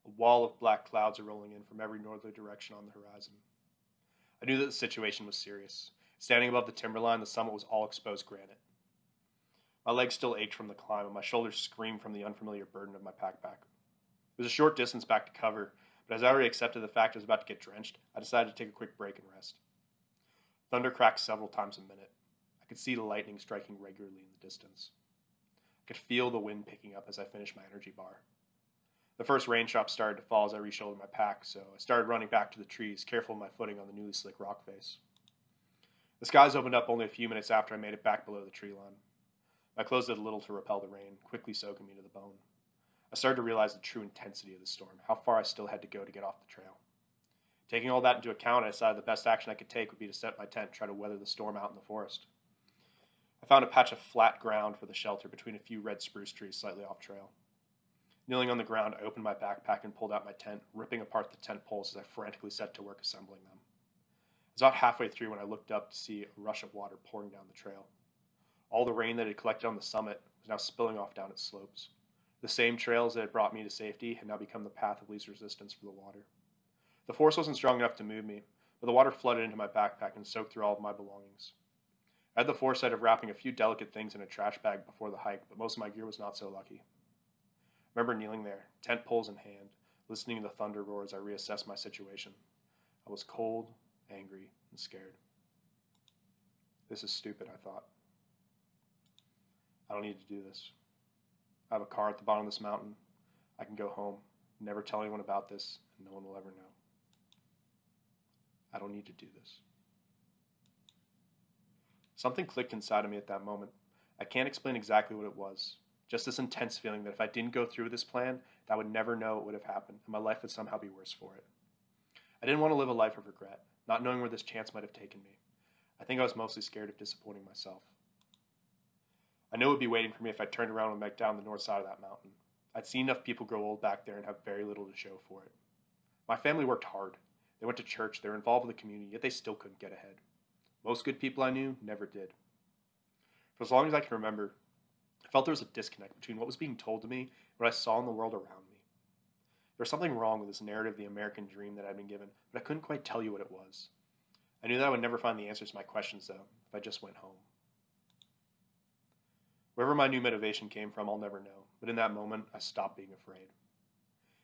A wall of black clouds are rolling in from every northerly direction on the horizon. I knew that the situation was serious. Standing above the timberline, the summit was all exposed granite. My legs still ached from the climb, and my shoulders screamed from the unfamiliar burden of my backpack. It was a short distance back to cover, but as I already accepted the fact I was about to get drenched, I decided to take a quick break and rest. Thunder cracked several times a minute. I could see the lightning striking regularly in the distance. I could feel the wind picking up as I finished my energy bar. The first raindrops started to fall as I reshouldered my pack, so I started running back to the trees, careful of my footing on the newly slick rock face. The skies opened up only a few minutes after I made it back below the tree line. My clothes did little to repel the rain, quickly soaking me to the bone. I started to realize the true intensity of the storm, how far I still had to go to get off the trail. Taking all that into account, I decided the best action I could take would be to set my tent and try to weather the storm out in the forest. I found a patch of flat ground for the shelter between a few red spruce trees slightly off trail. Kneeling on the ground, I opened my backpack and pulled out my tent, ripping apart the tent poles as I frantically set to work assembling them. It was about halfway through when I looked up to see a rush of water pouring down the trail. All the rain that had collected on the summit was now spilling off down its slopes. The same trails that had brought me to safety had now become the path of least resistance for the water. The force wasn't strong enough to move me, but the water flooded into my backpack and soaked through all of my belongings. I had the foresight of wrapping a few delicate things in a trash bag before the hike, but most of my gear was not so lucky. I remember kneeling there, tent poles in hand, listening to the thunder roar as I reassessed my situation. I was cold, angry, and scared. This is stupid, I thought. I don't need to do this. I have a car at the bottom of this mountain. I can go home, never tell anyone about this, and no one will ever know. I don't need to do this. Something clicked inside of me at that moment. I can't explain exactly what it was. Just this intense feeling that if I didn't go through with this plan, that I would never know what would have happened, and my life would somehow be worse for it. I didn't want to live a life of regret, not knowing where this chance might have taken me. I think I was mostly scared of disappointing myself. I knew it would be waiting for me if I turned around and went down the north side of that mountain. I'd seen enough people grow old back there and have very little to show for it. My family worked hard. They went to church, they were involved with the community, yet they still couldn't get ahead. Most good people I knew never did. For as long as I can remember, I felt there was a disconnect between what was being told to me and what I saw in the world around me. There was something wrong with this narrative of the American dream that I'd been given, but I couldn't quite tell you what it was. I knew that I would never find the answers to my questions, though, if I just went home. Wherever my new motivation came from, I'll never know, but in that moment, I stopped being afraid.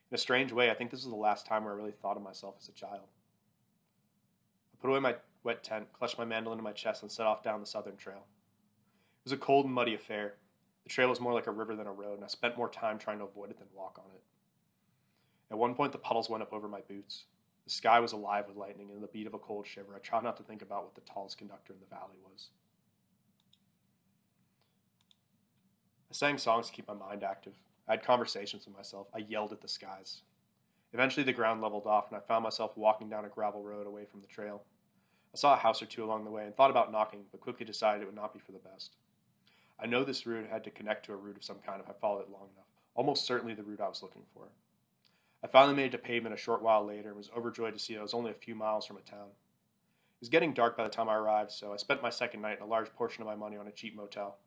In a strange way, I think this was the last time where I really thought of myself as a child. I put away my wet tent, clutched my mandolin to my chest, and set off down the southern trail. It was a cold and muddy affair. The trail was more like a river than a road, and I spent more time trying to avoid it than walk on it. At one point, the puddles went up over my boots. The sky was alive with lightning, and in the beat of a cold shiver, I tried not to think about what the tallest conductor in the valley was. I sang songs to keep my mind active. I had conversations with myself. I yelled at the skies. Eventually, the ground leveled off, and I found myself walking down a gravel road away from the trail. I saw a house or two along the way and thought about knocking, but quickly decided it would not be for the best. I know this route had to connect to a route of some kind if I followed it long enough, almost certainly the route I was looking for. I finally made it to pavement a short while later and was overjoyed to see I was only a few miles from a town. It was getting dark by the time I arrived, so I spent my second night and a large portion of my money on a cheap motel.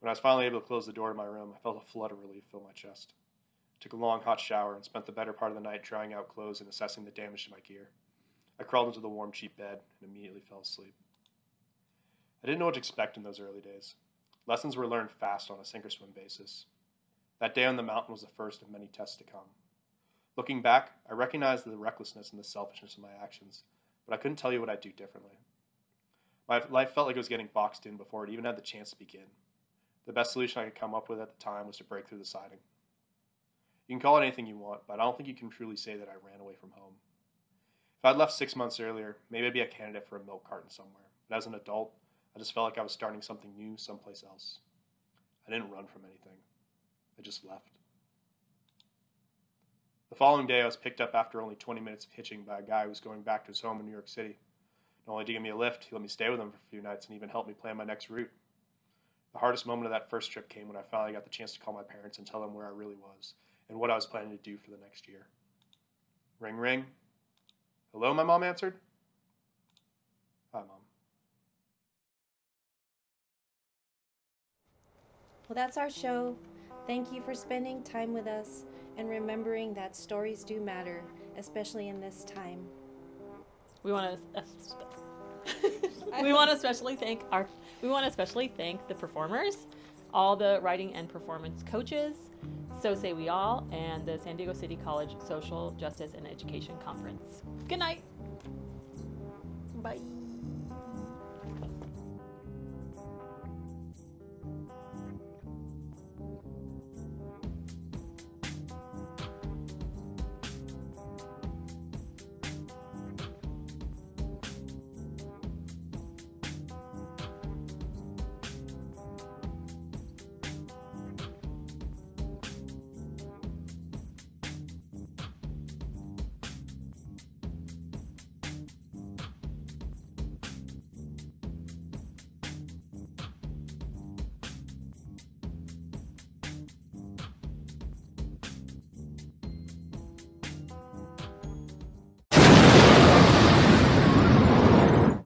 When I was finally able to close the door to my room, I felt a flood of relief fill my chest. I took a long hot shower and spent the better part of the night drying out clothes and assessing the damage to my gear. I crawled into the warm, cheap bed and immediately fell asleep. I didn't know what to expect in those early days. Lessons were learned fast on a sink or swim basis. That day on the mountain was the first of many tests to come. Looking back, I recognized the recklessness and the selfishness of my actions, but I couldn't tell you what I'd do differently. My life felt like it was getting boxed in before it even had the chance to begin. The best solution I could come up with at the time was to break through the siding. You can call it anything you want, but I don't think you can truly say that I ran away from home. I'd left six months earlier, maybe I'd be a candidate for a milk carton somewhere. But as an adult, I just felt like I was starting something new someplace else. I didn't run from anything, I just left. The following day, I was picked up after only 20 minutes of hitching by a guy who was going back to his home in New York City. Not only did he give me a lift, he let me stay with him for a few nights and even helped me plan my next route. The hardest moment of that first trip came when I finally got the chance to call my parents and tell them where I really was and what I was planning to do for the next year. Ring, ring. Hello, my mom answered. Hi, mom. Well, that's our show. Thank you for spending time with us and remembering that stories do matter, especially in this time. We want to uh, we want to especially thank our we want to especially thank the performers, all the writing and performance coaches, so say we all, and the San Diego City College Social Justice and Education Conference. Good night. Bye.